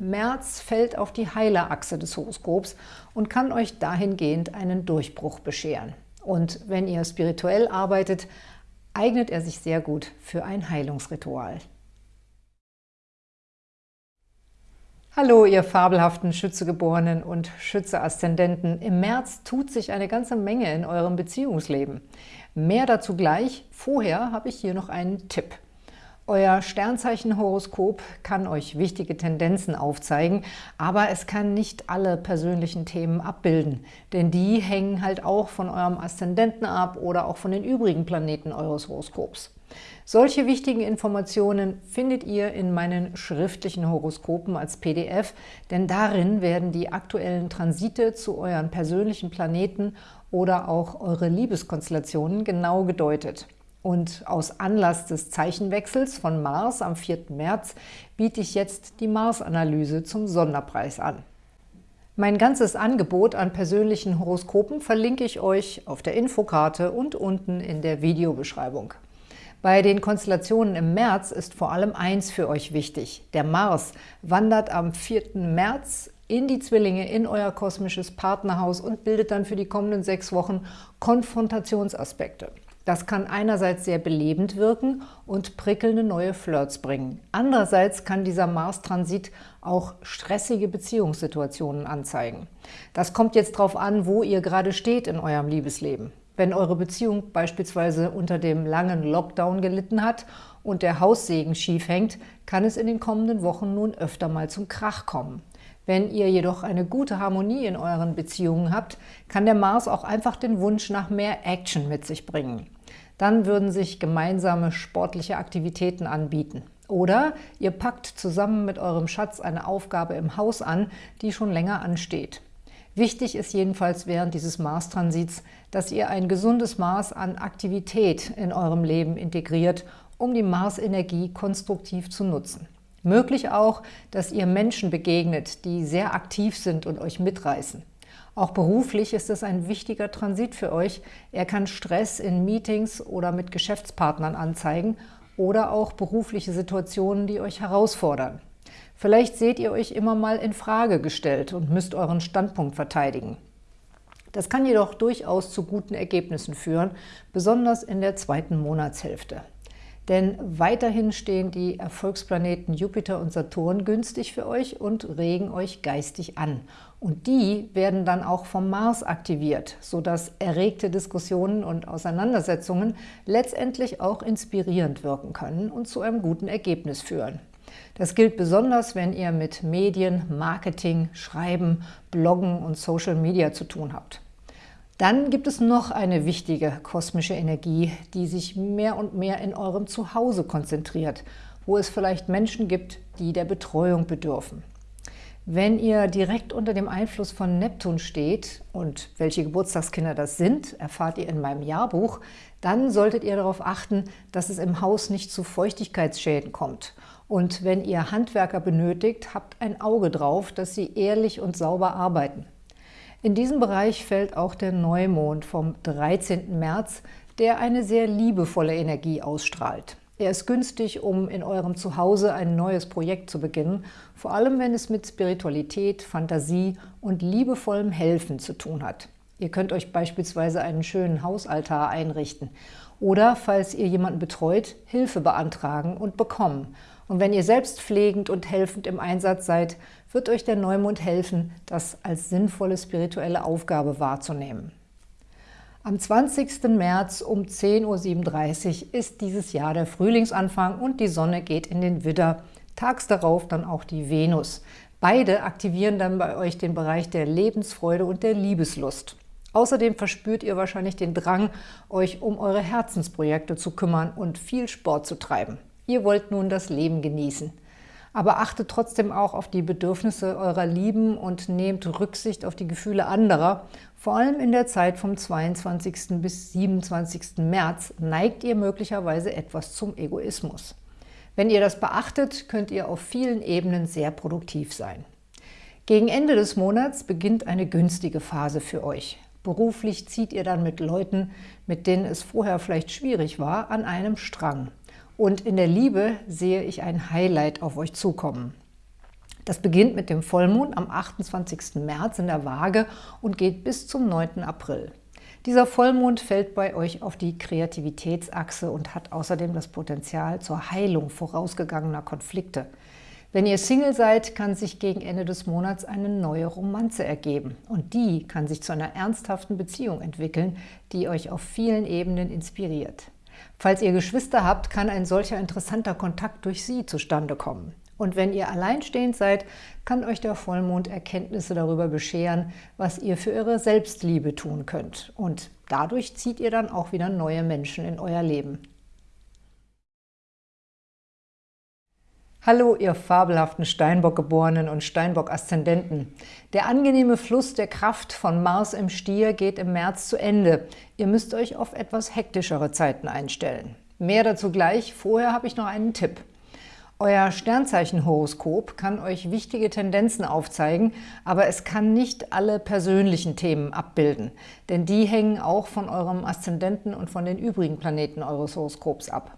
März fällt auf die Heilerachse des Horoskops und kann euch dahingehend einen Durchbruch bescheren. Und wenn ihr spirituell arbeitet, eignet er sich sehr gut für ein Heilungsritual. Hallo, ihr fabelhaften Schützegeborenen und Schütze-Aszendenten. Im März tut sich eine ganze Menge in eurem Beziehungsleben. Mehr dazu gleich. Vorher habe ich hier noch einen Tipp. Euer Sternzeichenhoroskop kann euch wichtige Tendenzen aufzeigen, aber es kann nicht alle persönlichen Themen abbilden, denn die hängen halt auch von eurem Aszendenten ab oder auch von den übrigen Planeten eures Horoskops. Solche wichtigen Informationen findet ihr in meinen schriftlichen Horoskopen als PDF, denn darin werden die aktuellen Transite zu euren persönlichen Planeten oder auch eure Liebeskonstellationen genau gedeutet. Und aus Anlass des Zeichenwechsels von Mars am 4. März biete ich jetzt die Mars-Analyse zum Sonderpreis an. Mein ganzes Angebot an persönlichen Horoskopen verlinke ich euch auf der Infokarte und unten in der Videobeschreibung. Bei den Konstellationen im März ist vor allem eins für euch wichtig. Der Mars wandert am 4. März in die Zwillinge, in euer kosmisches Partnerhaus und bildet dann für die kommenden sechs Wochen Konfrontationsaspekte. Das kann einerseits sehr belebend wirken und prickelnde neue Flirts bringen. Andererseits kann dieser Mars-Transit auch stressige Beziehungssituationen anzeigen. Das kommt jetzt darauf an, wo ihr gerade steht in eurem Liebesleben. Wenn eure Beziehung beispielsweise unter dem langen Lockdown gelitten hat und der Haussegen schief hängt, kann es in den kommenden Wochen nun öfter mal zum Krach kommen. Wenn ihr jedoch eine gute Harmonie in euren Beziehungen habt, kann der Mars auch einfach den Wunsch nach mehr Action mit sich bringen. Dann würden sich gemeinsame sportliche Aktivitäten anbieten. Oder ihr packt zusammen mit eurem Schatz eine Aufgabe im Haus an, die schon länger ansteht. Wichtig ist jedenfalls während dieses Mars-Transits, dass ihr ein gesundes Maß an Aktivität in eurem Leben integriert, um die Mars-Energie konstruktiv zu nutzen. Möglich auch, dass ihr Menschen begegnet, die sehr aktiv sind und euch mitreißen. Auch beruflich ist es ein wichtiger Transit für euch. Er kann Stress in Meetings oder mit Geschäftspartnern anzeigen oder auch berufliche Situationen, die euch herausfordern. Vielleicht seht ihr euch immer mal in Frage gestellt und müsst euren Standpunkt verteidigen. Das kann jedoch durchaus zu guten Ergebnissen führen, besonders in der zweiten Monatshälfte. Denn weiterhin stehen die Erfolgsplaneten Jupiter und Saturn günstig für euch und regen euch geistig an. Und die werden dann auch vom Mars aktiviert, sodass erregte Diskussionen und Auseinandersetzungen letztendlich auch inspirierend wirken können und zu einem guten Ergebnis führen. Das gilt besonders, wenn ihr mit Medien, Marketing, Schreiben, Bloggen und Social Media zu tun habt. Dann gibt es noch eine wichtige kosmische Energie, die sich mehr und mehr in eurem Zuhause konzentriert, wo es vielleicht Menschen gibt, die der Betreuung bedürfen. Wenn ihr direkt unter dem Einfluss von Neptun steht, und welche Geburtstagskinder das sind, erfahrt ihr in meinem Jahrbuch, dann solltet ihr darauf achten, dass es im Haus nicht zu Feuchtigkeitsschäden kommt und wenn ihr Handwerker benötigt, habt ein Auge drauf, dass sie ehrlich und sauber arbeiten. In diesem Bereich fällt auch der Neumond vom 13. März, der eine sehr liebevolle Energie ausstrahlt. Er ist günstig, um in eurem Zuhause ein neues Projekt zu beginnen, vor allem wenn es mit Spiritualität, Fantasie und liebevollem Helfen zu tun hat. Ihr könnt euch beispielsweise einen schönen Hausaltar einrichten oder, falls ihr jemanden betreut, Hilfe beantragen und bekommen und wenn ihr selbst pflegend und helfend im Einsatz seid, wird euch der Neumond helfen, das als sinnvolle spirituelle Aufgabe wahrzunehmen. Am 20. März um 10.37 Uhr ist dieses Jahr der Frühlingsanfang und die Sonne geht in den Widder, tags darauf dann auch die Venus. Beide aktivieren dann bei euch den Bereich der Lebensfreude und der Liebeslust. Außerdem verspürt ihr wahrscheinlich den Drang, euch um eure Herzensprojekte zu kümmern und viel Sport zu treiben. Ihr wollt nun das Leben genießen. Aber achtet trotzdem auch auf die Bedürfnisse eurer Lieben und nehmt Rücksicht auf die Gefühle anderer. Vor allem in der Zeit vom 22. bis 27. März neigt ihr möglicherweise etwas zum Egoismus. Wenn ihr das beachtet, könnt ihr auf vielen Ebenen sehr produktiv sein. Gegen Ende des Monats beginnt eine günstige Phase für euch. Beruflich zieht ihr dann mit Leuten, mit denen es vorher vielleicht schwierig war, an einem Strang. Und in der Liebe sehe ich ein Highlight auf euch zukommen. Das beginnt mit dem Vollmond am 28. März in der Waage und geht bis zum 9. April. Dieser Vollmond fällt bei euch auf die Kreativitätsachse und hat außerdem das Potenzial zur Heilung vorausgegangener Konflikte. Wenn ihr Single seid, kann sich gegen Ende des Monats eine neue Romanze ergeben. Und die kann sich zu einer ernsthaften Beziehung entwickeln, die euch auf vielen Ebenen inspiriert. Falls ihr Geschwister habt, kann ein solcher interessanter Kontakt durch sie zustande kommen. Und wenn ihr alleinstehend seid, kann euch der Vollmond Erkenntnisse darüber bescheren, was ihr für eure Selbstliebe tun könnt. Und dadurch zieht ihr dann auch wieder neue Menschen in euer Leben. Hallo, ihr fabelhaften Steinbock-Geborenen und Steinbock-Aszendenten. Der angenehme Fluss der Kraft von Mars im Stier geht im März zu Ende. Ihr müsst euch auf etwas hektischere Zeiten einstellen. Mehr dazu gleich, vorher habe ich noch einen Tipp. Euer Sternzeichenhoroskop kann euch wichtige Tendenzen aufzeigen, aber es kann nicht alle persönlichen Themen abbilden, denn die hängen auch von eurem Aszendenten und von den übrigen Planeten eures Horoskops ab.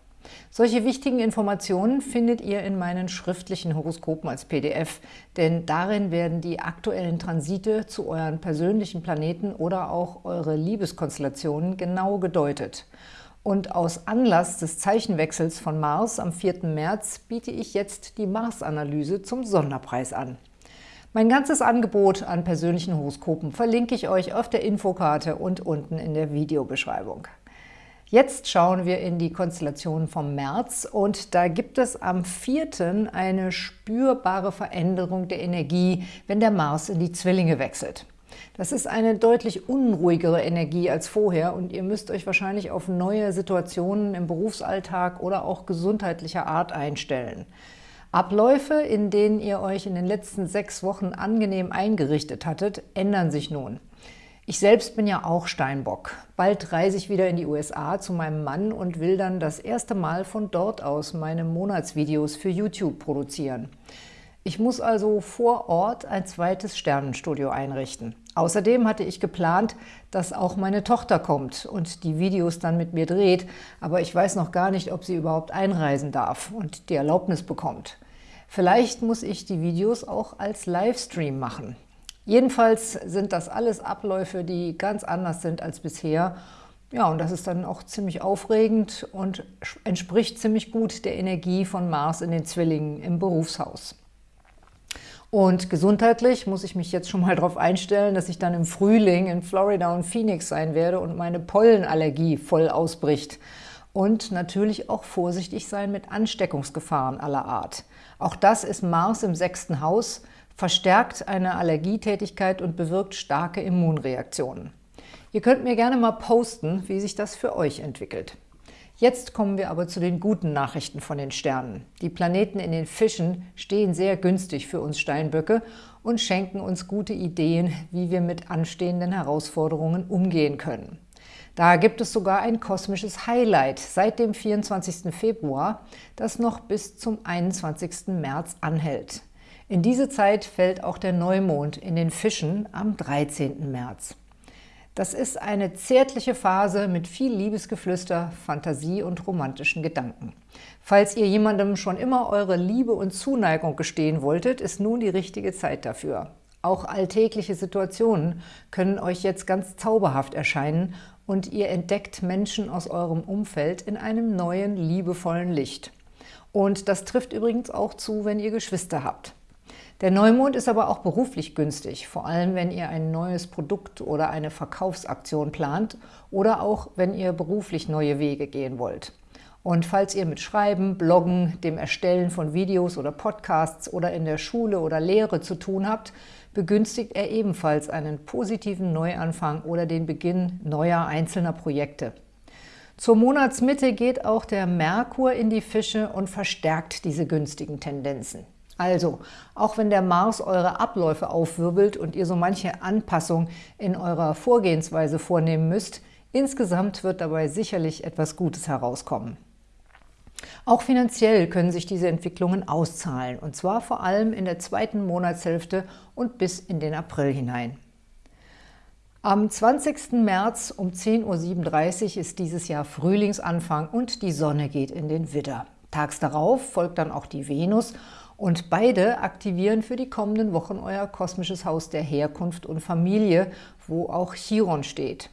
Solche wichtigen Informationen findet ihr in meinen schriftlichen Horoskopen als PDF, denn darin werden die aktuellen Transite zu euren persönlichen Planeten oder auch eure Liebeskonstellationen genau gedeutet. Und aus Anlass des Zeichenwechsels von Mars am 4. März biete ich jetzt die Mars-Analyse zum Sonderpreis an. Mein ganzes Angebot an persönlichen Horoskopen verlinke ich euch auf der Infokarte und unten in der Videobeschreibung. Jetzt schauen wir in die Konstellation vom März und da gibt es am 4. eine spürbare Veränderung der Energie, wenn der Mars in die Zwillinge wechselt. Das ist eine deutlich unruhigere Energie als vorher und ihr müsst euch wahrscheinlich auf neue Situationen im Berufsalltag oder auch gesundheitlicher Art einstellen. Abläufe, in denen ihr euch in den letzten sechs Wochen angenehm eingerichtet hattet, ändern sich nun. Ich selbst bin ja auch Steinbock. Bald reise ich wieder in die USA zu meinem Mann und will dann das erste Mal von dort aus meine Monatsvideos für YouTube produzieren. Ich muss also vor Ort ein zweites Sternenstudio einrichten. Außerdem hatte ich geplant, dass auch meine Tochter kommt und die Videos dann mit mir dreht, aber ich weiß noch gar nicht, ob sie überhaupt einreisen darf und die Erlaubnis bekommt. Vielleicht muss ich die Videos auch als Livestream machen. Jedenfalls sind das alles Abläufe, die ganz anders sind als bisher. Ja, und das ist dann auch ziemlich aufregend und entspricht ziemlich gut der Energie von Mars in den Zwillingen im Berufshaus. Und gesundheitlich muss ich mich jetzt schon mal darauf einstellen, dass ich dann im Frühling in Florida und Phoenix sein werde und meine Pollenallergie voll ausbricht. Und natürlich auch vorsichtig sein mit Ansteckungsgefahren aller Art. Auch das ist Mars im sechsten Haus, verstärkt eine Allergietätigkeit und bewirkt starke Immunreaktionen. Ihr könnt mir gerne mal posten, wie sich das für euch entwickelt. Jetzt kommen wir aber zu den guten Nachrichten von den Sternen. Die Planeten in den Fischen stehen sehr günstig für uns Steinböcke und schenken uns gute Ideen, wie wir mit anstehenden Herausforderungen umgehen können. Da gibt es sogar ein kosmisches Highlight seit dem 24. Februar, das noch bis zum 21. März anhält. In diese Zeit fällt auch der Neumond in den Fischen am 13. März. Das ist eine zärtliche Phase mit viel Liebesgeflüster, Fantasie und romantischen Gedanken. Falls ihr jemandem schon immer eure Liebe und Zuneigung gestehen wolltet, ist nun die richtige Zeit dafür. Auch alltägliche Situationen können euch jetzt ganz zauberhaft erscheinen und ihr entdeckt Menschen aus eurem Umfeld in einem neuen, liebevollen Licht. Und das trifft übrigens auch zu, wenn ihr Geschwister habt. Der Neumond ist aber auch beruflich günstig, vor allem wenn ihr ein neues Produkt oder eine Verkaufsaktion plant oder auch wenn ihr beruflich neue Wege gehen wollt. Und falls ihr mit Schreiben, Bloggen, dem Erstellen von Videos oder Podcasts oder in der Schule oder Lehre zu tun habt, begünstigt er ebenfalls einen positiven Neuanfang oder den Beginn neuer einzelner Projekte. Zur Monatsmitte geht auch der Merkur in die Fische und verstärkt diese günstigen Tendenzen. Also, auch wenn der Mars eure Abläufe aufwirbelt und ihr so manche Anpassung in eurer Vorgehensweise vornehmen müsst, insgesamt wird dabei sicherlich etwas Gutes herauskommen. Auch finanziell können sich diese Entwicklungen auszahlen, und zwar vor allem in der zweiten Monatshälfte und bis in den April hinein. Am 20. März um 10.37 Uhr ist dieses Jahr Frühlingsanfang und die Sonne geht in den Widder. Tags darauf folgt dann auch die Venus und beide aktivieren für die kommenden Wochen euer kosmisches Haus der Herkunft und Familie, wo auch Chiron steht.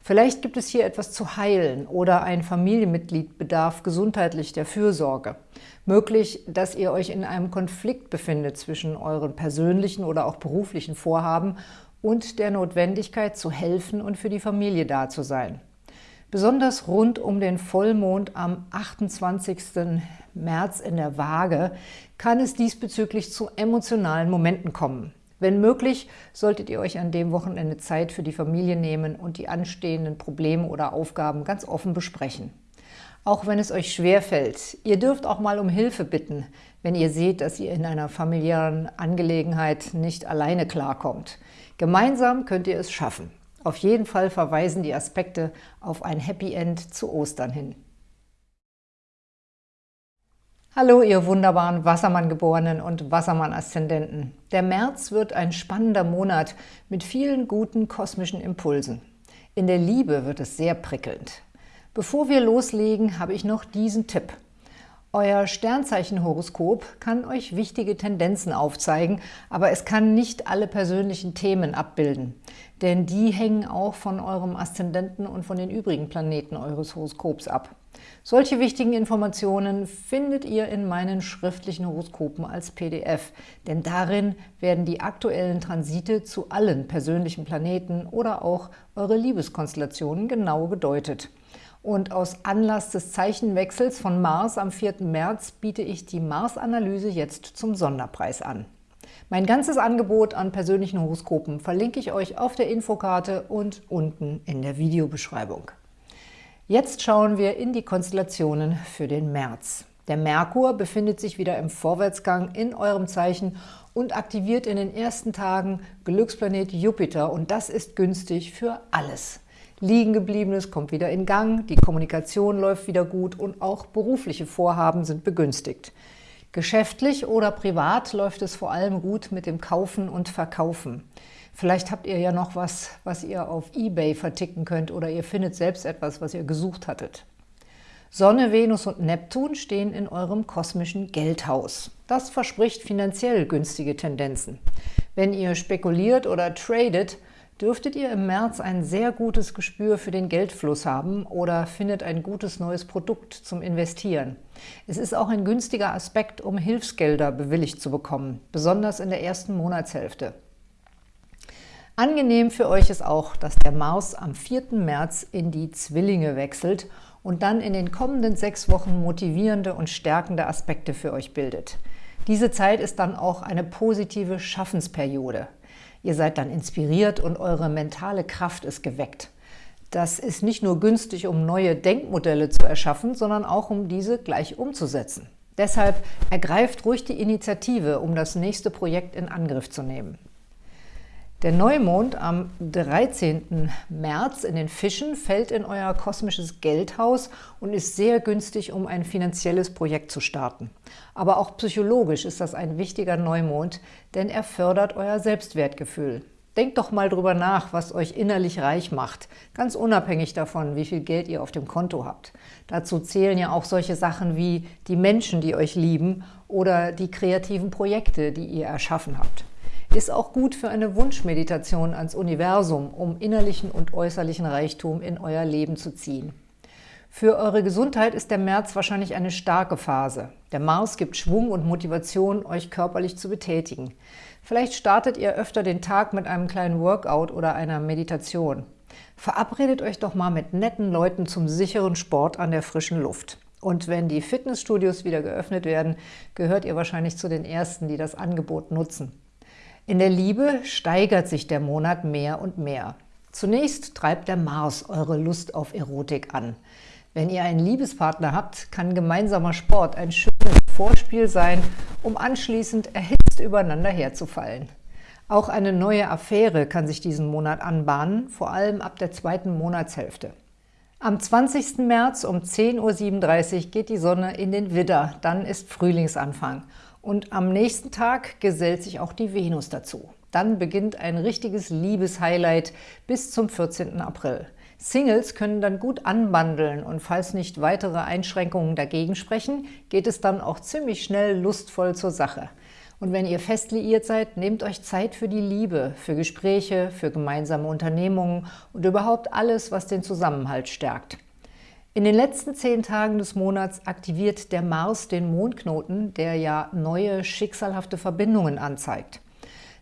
Vielleicht gibt es hier etwas zu heilen oder ein Familienmitglied bedarf gesundheitlich der Fürsorge. Möglich, dass ihr euch in einem Konflikt befindet zwischen euren persönlichen oder auch beruflichen Vorhaben und der Notwendigkeit zu helfen und für die Familie da zu sein. Besonders rund um den Vollmond am 28. März in der Waage kann es diesbezüglich zu emotionalen Momenten kommen. Wenn möglich, solltet ihr euch an dem Wochenende Zeit für die Familie nehmen und die anstehenden Probleme oder Aufgaben ganz offen besprechen. Auch wenn es euch schwerfällt, ihr dürft auch mal um Hilfe bitten, wenn ihr seht, dass ihr in einer familiären Angelegenheit nicht alleine klarkommt. Gemeinsam könnt ihr es schaffen. Auf jeden Fall verweisen die Aspekte auf ein Happy End zu Ostern hin. Hallo, ihr wunderbaren Wassermann-Geborenen und Wassermann-Aszendenten. Der März wird ein spannender Monat mit vielen guten kosmischen Impulsen. In der Liebe wird es sehr prickelnd. Bevor wir loslegen, habe ich noch diesen Tipp. Euer Sternzeichenhoroskop kann euch wichtige Tendenzen aufzeigen, aber es kann nicht alle persönlichen Themen abbilden, denn die hängen auch von eurem Aszendenten und von den übrigen Planeten eures Horoskops ab. Solche wichtigen Informationen findet ihr in meinen schriftlichen Horoskopen als PDF, denn darin werden die aktuellen Transite zu allen persönlichen Planeten oder auch eure Liebeskonstellationen genau gedeutet. Und aus Anlass des Zeichenwechsels von Mars am 4. März biete ich die Mars-Analyse jetzt zum Sonderpreis an. Mein ganzes Angebot an persönlichen Horoskopen verlinke ich euch auf der Infokarte und unten in der Videobeschreibung. Jetzt schauen wir in die Konstellationen für den März. Der Merkur befindet sich wieder im Vorwärtsgang in eurem Zeichen und aktiviert in den ersten Tagen Glücksplanet Jupiter und das ist günstig für alles. Liegengebliebenes kommt wieder in Gang, die Kommunikation läuft wieder gut und auch berufliche Vorhaben sind begünstigt. Geschäftlich oder privat läuft es vor allem gut mit dem Kaufen und Verkaufen. Vielleicht habt ihr ja noch was, was ihr auf Ebay verticken könnt oder ihr findet selbst etwas, was ihr gesucht hattet. Sonne, Venus und Neptun stehen in eurem kosmischen Geldhaus. Das verspricht finanziell günstige Tendenzen. Wenn ihr spekuliert oder tradet, dürftet ihr im März ein sehr gutes Gespür für den Geldfluss haben oder findet ein gutes neues Produkt zum Investieren. Es ist auch ein günstiger Aspekt, um Hilfsgelder bewilligt zu bekommen, besonders in der ersten Monatshälfte. Angenehm für euch ist auch, dass der Mars am 4. März in die Zwillinge wechselt und dann in den kommenden sechs Wochen motivierende und stärkende Aspekte für euch bildet. Diese Zeit ist dann auch eine positive Schaffensperiode. Ihr seid dann inspiriert und eure mentale Kraft ist geweckt. Das ist nicht nur günstig, um neue Denkmodelle zu erschaffen, sondern auch, um diese gleich umzusetzen. Deshalb ergreift ruhig die Initiative, um das nächste Projekt in Angriff zu nehmen. Der Neumond am 13. März in den Fischen fällt in euer kosmisches Geldhaus und ist sehr günstig, um ein finanzielles Projekt zu starten. Aber auch psychologisch ist das ein wichtiger Neumond, denn er fördert euer Selbstwertgefühl. Denkt doch mal drüber nach, was euch innerlich reich macht, ganz unabhängig davon, wie viel Geld ihr auf dem Konto habt. Dazu zählen ja auch solche Sachen wie die Menschen, die euch lieben oder die kreativen Projekte, die ihr erschaffen habt. Ist auch gut für eine Wunschmeditation ans Universum, um innerlichen und äußerlichen Reichtum in euer Leben zu ziehen. Für eure Gesundheit ist der März wahrscheinlich eine starke Phase. Der Mars gibt Schwung und Motivation, euch körperlich zu betätigen. Vielleicht startet ihr öfter den Tag mit einem kleinen Workout oder einer Meditation. Verabredet euch doch mal mit netten Leuten zum sicheren Sport an der frischen Luft. Und wenn die Fitnessstudios wieder geöffnet werden, gehört ihr wahrscheinlich zu den Ersten, die das Angebot nutzen. In der Liebe steigert sich der Monat mehr und mehr. Zunächst treibt der Mars eure Lust auf Erotik an. Wenn ihr einen Liebespartner habt, kann gemeinsamer Sport ein schönes Vorspiel sein, um anschließend erhitzt übereinander herzufallen. Auch eine neue Affäre kann sich diesen Monat anbahnen, vor allem ab der zweiten Monatshälfte. Am 20. März um 10.37 Uhr geht die Sonne in den Widder, dann ist Frühlingsanfang – und am nächsten Tag gesellt sich auch die Venus dazu. Dann beginnt ein richtiges Liebeshighlight bis zum 14. April. Singles können dann gut anbandeln und falls nicht weitere Einschränkungen dagegen sprechen, geht es dann auch ziemlich schnell lustvoll zur Sache. Und wenn ihr fest liiert seid, nehmt euch Zeit für die Liebe, für Gespräche, für gemeinsame Unternehmungen und überhaupt alles, was den Zusammenhalt stärkt. In den letzten zehn Tagen des Monats aktiviert der Mars den Mondknoten, der ja neue, schicksalhafte Verbindungen anzeigt.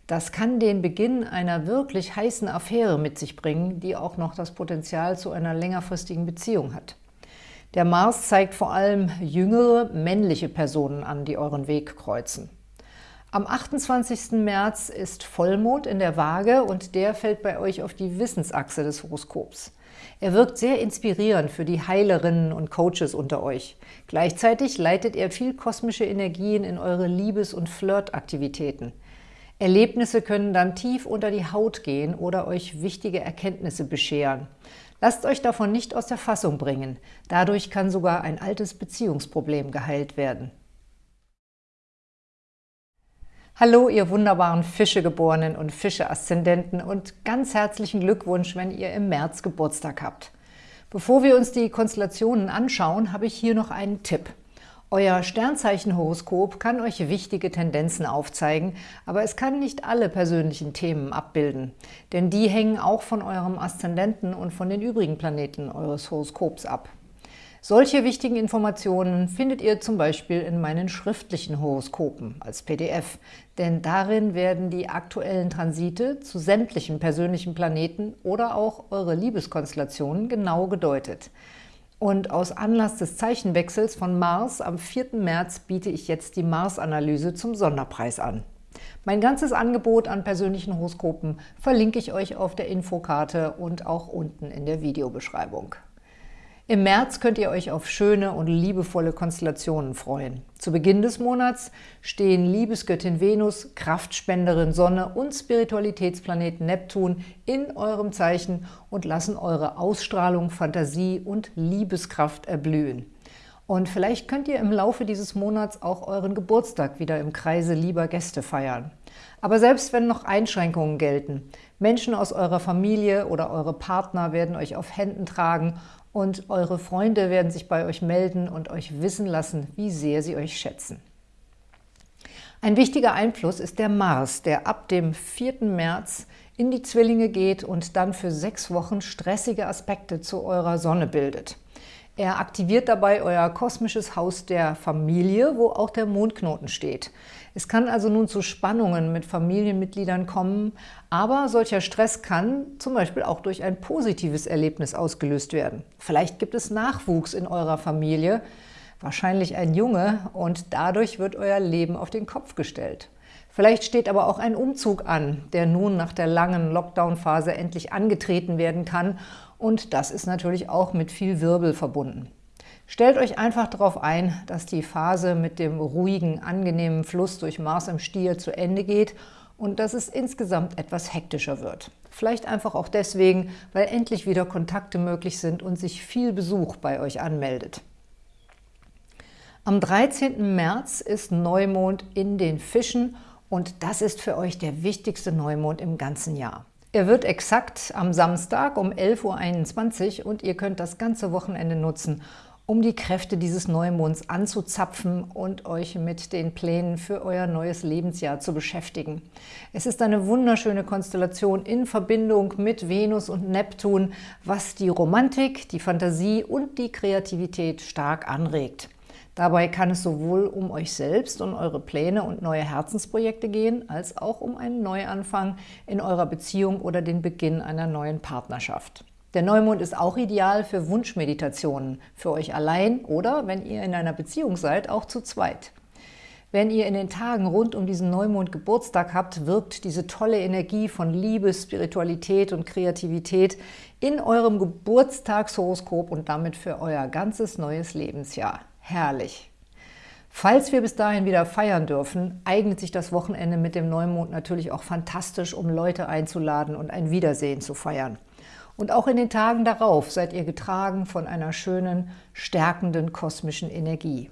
Das kann den Beginn einer wirklich heißen Affäre mit sich bringen, die auch noch das Potenzial zu einer längerfristigen Beziehung hat. Der Mars zeigt vor allem jüngere, männliche Personen an, die euren Weg kreuzen. Am 28. März ist Vollmond in der Waage und der fällt bei euch auf die Wissensachse des Horoskops. Er wirkt sehr inspirierend für die Heilerinnen und Coaches unter euch. Gleichzeitig leitet er viel kosmische Energien in eure Liebes- und Flirtaktivitäten. Erlebnisse können dann tief unter die Haut gehen oder euch wichtige Erkenntnisse bescheren. Lasst euch davon nicht aus der Fassung bringen. Dadurch kann sogar ein altes Beziehungsproblem geheilt werden. Hallo, ihr wunderbaren Fischegeborenen und Fische-Aszendenten und ganz herzlichen Glückwunsch, wenn ihr im März Geburtstag habt. Bevor wir uns die Konstellationen anschauen, habe ich hier noch einen Tipp. Euer Sternzeichenhoroskop kann euch wichtige Tendenzen aufzeigen, aber es kann nicht alle persönlichen Themen abbilden, denn die hängen auch von eurem Aszendenten und von den übrigen Planeten eures Horoskops ab. Solche wichtigen Informationen findet ihr zum Beispiel in meinen schriftlichen Horoskopen als PDF, denn darin werden die aktuellen Transite zu sämtlichen persönlichen Planeten oder auch eure Liebeskonstellationen genau gedeutet. Und aus Anlass des Zeichenwechsels von Mars am 4. März biete ich jetzt die Mars-Analyse zum Sonderpreis an. Mein ganzes Angebot an persönlichen Horoskopen verlinke ich euch auf der Infokarte und auch unten in der Videobeschreibung. Im März könnt ihr euch auf schöne und liebevolle Konstellationen freuen. Zu Beginn des Monats stehen Liebesgöttin Venus, Kraftspenderin Sonne und Spiritualitätsplaneten Neptun in eurem Zeichen und lassen eure Ausstrahlung, Fantasie und Liebeskraft erblühen. Und vielleicht könnt ihr im Laufe dieses Monats auch euren Geburtstag wieder im Kreise lieber Gäste feiern. Aber selbst wenn noch Einschränkungen gelten, Menschen aus eurer Familie oder eure Partner werden euch auf Händen tragen und eure Freunde werden sich bei euch melden und euch wissen lassen, wie sehr sie euch schätzen. Ein wichtiger Einfluss ist der Mars, der ab dem 4. März in die Zwillinge geht und dann für sechs Wochen stressige Aspekte zu eurer Sonne bildet. Er aktiviert dabei euer kosmisches Haus der Familie, wo auch der Mondknoten steht. Es kann also nun zu Spannungen mit Familienmitgliedern kommen, aber solcher Stress kann zum Beispiel auch durch ein positives Erlebnis ausgelöst werden. Vielleicht gibt es Nachwuchs in eurer Familie, wahrscheinlich ein Junge, und dadurch wird euer Leben auf den Kopf gestellt. Vielleicht steht aber auch ein Umzug an, der nun nach der langen Lockdown-Phase endlich angetreten werden kann und das ist natürlich auch mit viel Wirbel verbunden. Stellt euch einfach darauf ein, dass die Phase mit dem ruhigen, angenehmen Fluss durch Mars im Stier zu Ende geht und dass es insgesamt etwas hektischer wird. Vielleicht einfach auch deswegen, weil endlich wieder Kontakte möglich sind und sich viel Besuch bei euch anmeldet. Am 13. März ist Neumond in den Fischen und das ist für euch der wichtigste Neumond im ganzen Jahr. Er wird exakt am Samstag um 11.21 Uhr und ihr könnt das ganze Wochenende nutzen, um die Kräfte dieses Neumonds anzuzapfen und euch mit den Plänen für euer neues Lebensjahr zu beschäftigen. Es ist eine wunderschöne Konstellation in Verbindung mit Venus und Neptun, was die Romantik, die Fantasie und die Kreativität stark anregt. Dabei kann es sowohl um euch selbst und eure Pläne und neue Herzensprojekte gehen, als auch um einen Neuanfang in eurer Beziehung oder den Beginn einer neuen Partnerschaft. Der Neumond ist auch ideal für Wunschmeditationen, für euch allein oder, wenn ihr in einer Beziehung seid, auch zu zweit. Wenn ihr in den Tagen rund um diesen Neumond Geburtstag habt, wirkt diese tolle Energie von Liebe, Spiritualität und Kreativität in eurem Geburtstagshoroskop und damit für euer ganzes neues Lebensjahr. Herrlich! Falls wir bis dahin wieder feiern dürfen, eignet sich das Wochenende mit dem Neumond natürlich auch fantastisch, um Leute einzuladen und ein Wiedersehen zu feiern. Und auch in den Tagen darauf seid ihr getragen von einer schönen, stärkenden kosmischen Energie.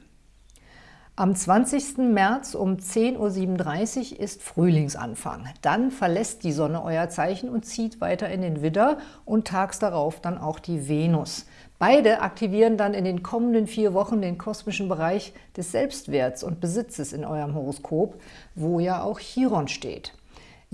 Am 20. März um 10.37 Uhr ist Frühlingsanfang. Dann verlässt die Sonne euer Zeichen und zieht weiter in den Widder und tags darauf dann auch die Venus. Beide aktivieren dann in den kommenden vier Wochen den kosmischen Bereich des Selbstwerts und Besitzes in eurem Horoskop, wo ja auch Chiron steht.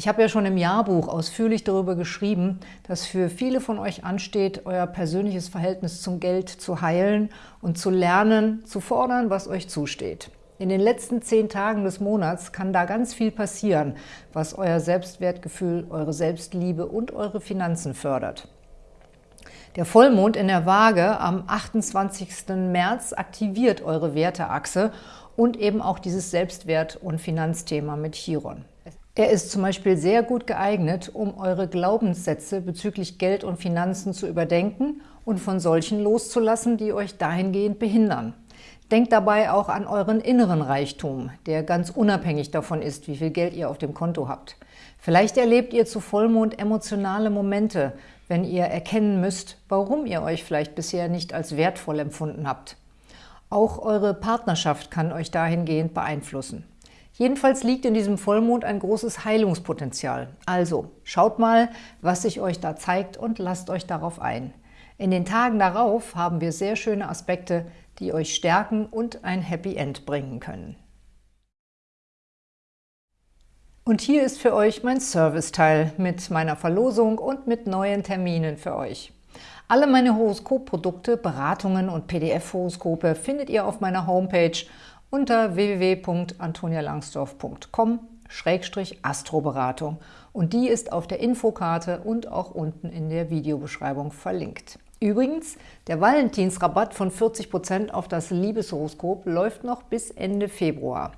Ich habe ja schon im Jahrbuch ausführlich darüber geschrieben, dass für viele von euch ansteht, euer persönliches Verhältnis zum Geld zu heilen und zu lernen, zu fordern, was euch zusteht. In den letzten zehn Tagen des Monats kann da ganz viel passieren, was euer Selbstwertgefühl, eure Selbstliebe und eure Finanzen fördert. Der Vollmond in der Waage am 28. März aktiviert eure Werteachse und eben auch dieses Selbstwert- und Finanzthema mit Chiron. Er ist zum Beispiel sehr gut geeignet, um eure Glaubenssätze bezüglich Geld und Finanzen zu überdenken und von solchen loszulassen, die euch dahingehend behindern. Denkt dabei auch an euren inneren Reichtum, der ganz unabhängig davon ist, wie viel Geld ihr auf dem Konto habt. Vielleicht erlebt ihr zu Vollmond emotionale Momente, wenn ihr erkennen müsst, warum ihr euch vielleicht bisher nicht als wertvoll empfunden habt. Auch eure Partnerschaft kann euch dahingehend beeinflussen. Jedenfalls liegt in diesem Vollmond ein großes Heilungspotenzial. Also schaut mal, was sich euch da zeigt und lasst euch darauf ein. In den Tagen darauf haben wir sehr schöne Aspekte, die euch stärken und ein Happy End bringen können. Und hier ist für euch mein Serviceteil mit meiner Verlosung und mit neuen Terminen für euch. Alle meine Horoskopprodukte, Beratungen und PDF-Horoskope findet ihr auf meiner Homepage unter www.antonialangsdorf.com-astroberatung und die ist auf der Infokarte und auch unten in der Videobeschreibung verlinkt. Übrigens, der Valentinsrabatt von 40% auf das Liebeshoroskop läuft noch bis Ende Februar.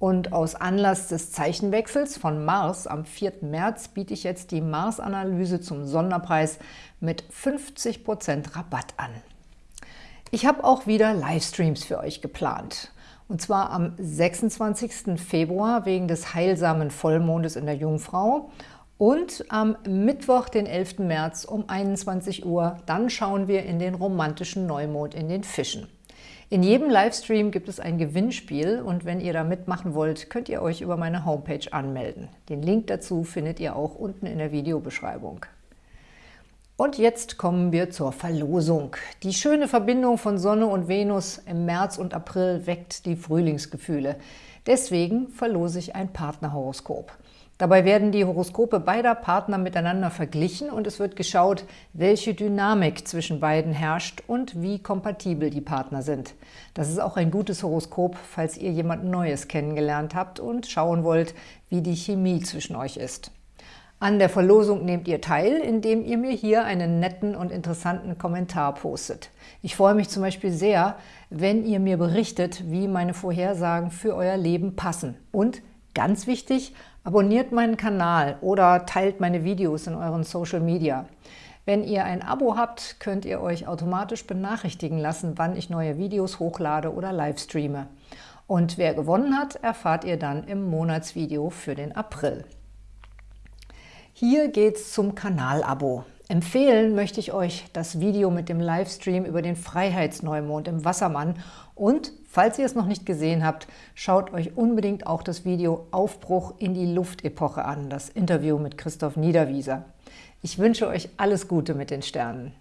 Und aus Anlass des Zeichenwechsels von Mars am 4. März biete ich jetzt die Mars-Analyse zum Sonderpreis mit 50% Rabatt an. Ich habe auch wieder Livestreams für euch geplant. Und zwar am 26. Februar wegen des heilsamen Vollmondes in der Jungfrau und am Mittwoch, den 11. März um 21 Uhr. Dann schauen wir in den romantischen Neumond in den Fischen. In jedem Livestream gibt es ein Gewinnspiel und wenn ihr da mitmachen wollt, könnt ihr euch über meine Homepage anmelden. Den Link dazu findet ihr auch unten in der Videobeschreibung. Und jetzt kommen wir zur Verlosung. Die schöne Verbindung von Sonne und Venus im März und April weckt die Frühlingsgefühle. Deswegen verlose ich ein Partnerhoroskop. Dabei werden die Horoskope beider Partner miteinander verglichen und es wird geschaut, welche Dynamik zwischen beiden herrscht und wie kompatibel die Partner sind. Das ist auch ein gutes Horoskop, falls ihr jemand Neues kennengelernt habt und schauen wollt, wie die Chemie zwischen euch ist. An der Verlosung nehmt ihr teil, indem ihr mir hier einen netten und interessanten Kommentar postet. Ich freue mich zum Beispiel sehr, wenn ihr mir berichtet, wie meine Vorhersagen für euer Leben passen. Und, ganz wichtig, abonniert meinen Kanal oder teilt meine Videos in euren Social Media. Wenn ihr ein Abo habt, könnt ihr euch automatisch benachrichtigen lassen, wann ich neue Videos hochlade oder livestreame. Und wer gewonnen hat, erfahrt ihr dann im Monatsvideo für den April. Hier geht's zum Kanalabo. Empfehlen möchte ich euch das Video mit dem Livestream über den Freiheitsneumond im Wassermann und, falls ihr es noch nicht gesehen habt, schaut euch unbedingt auch das Video Aufbruch in die Luftepoche an, das Interview mit Christoph Niederwieser. Ich wünsche euch alles Gute mit den Sternen.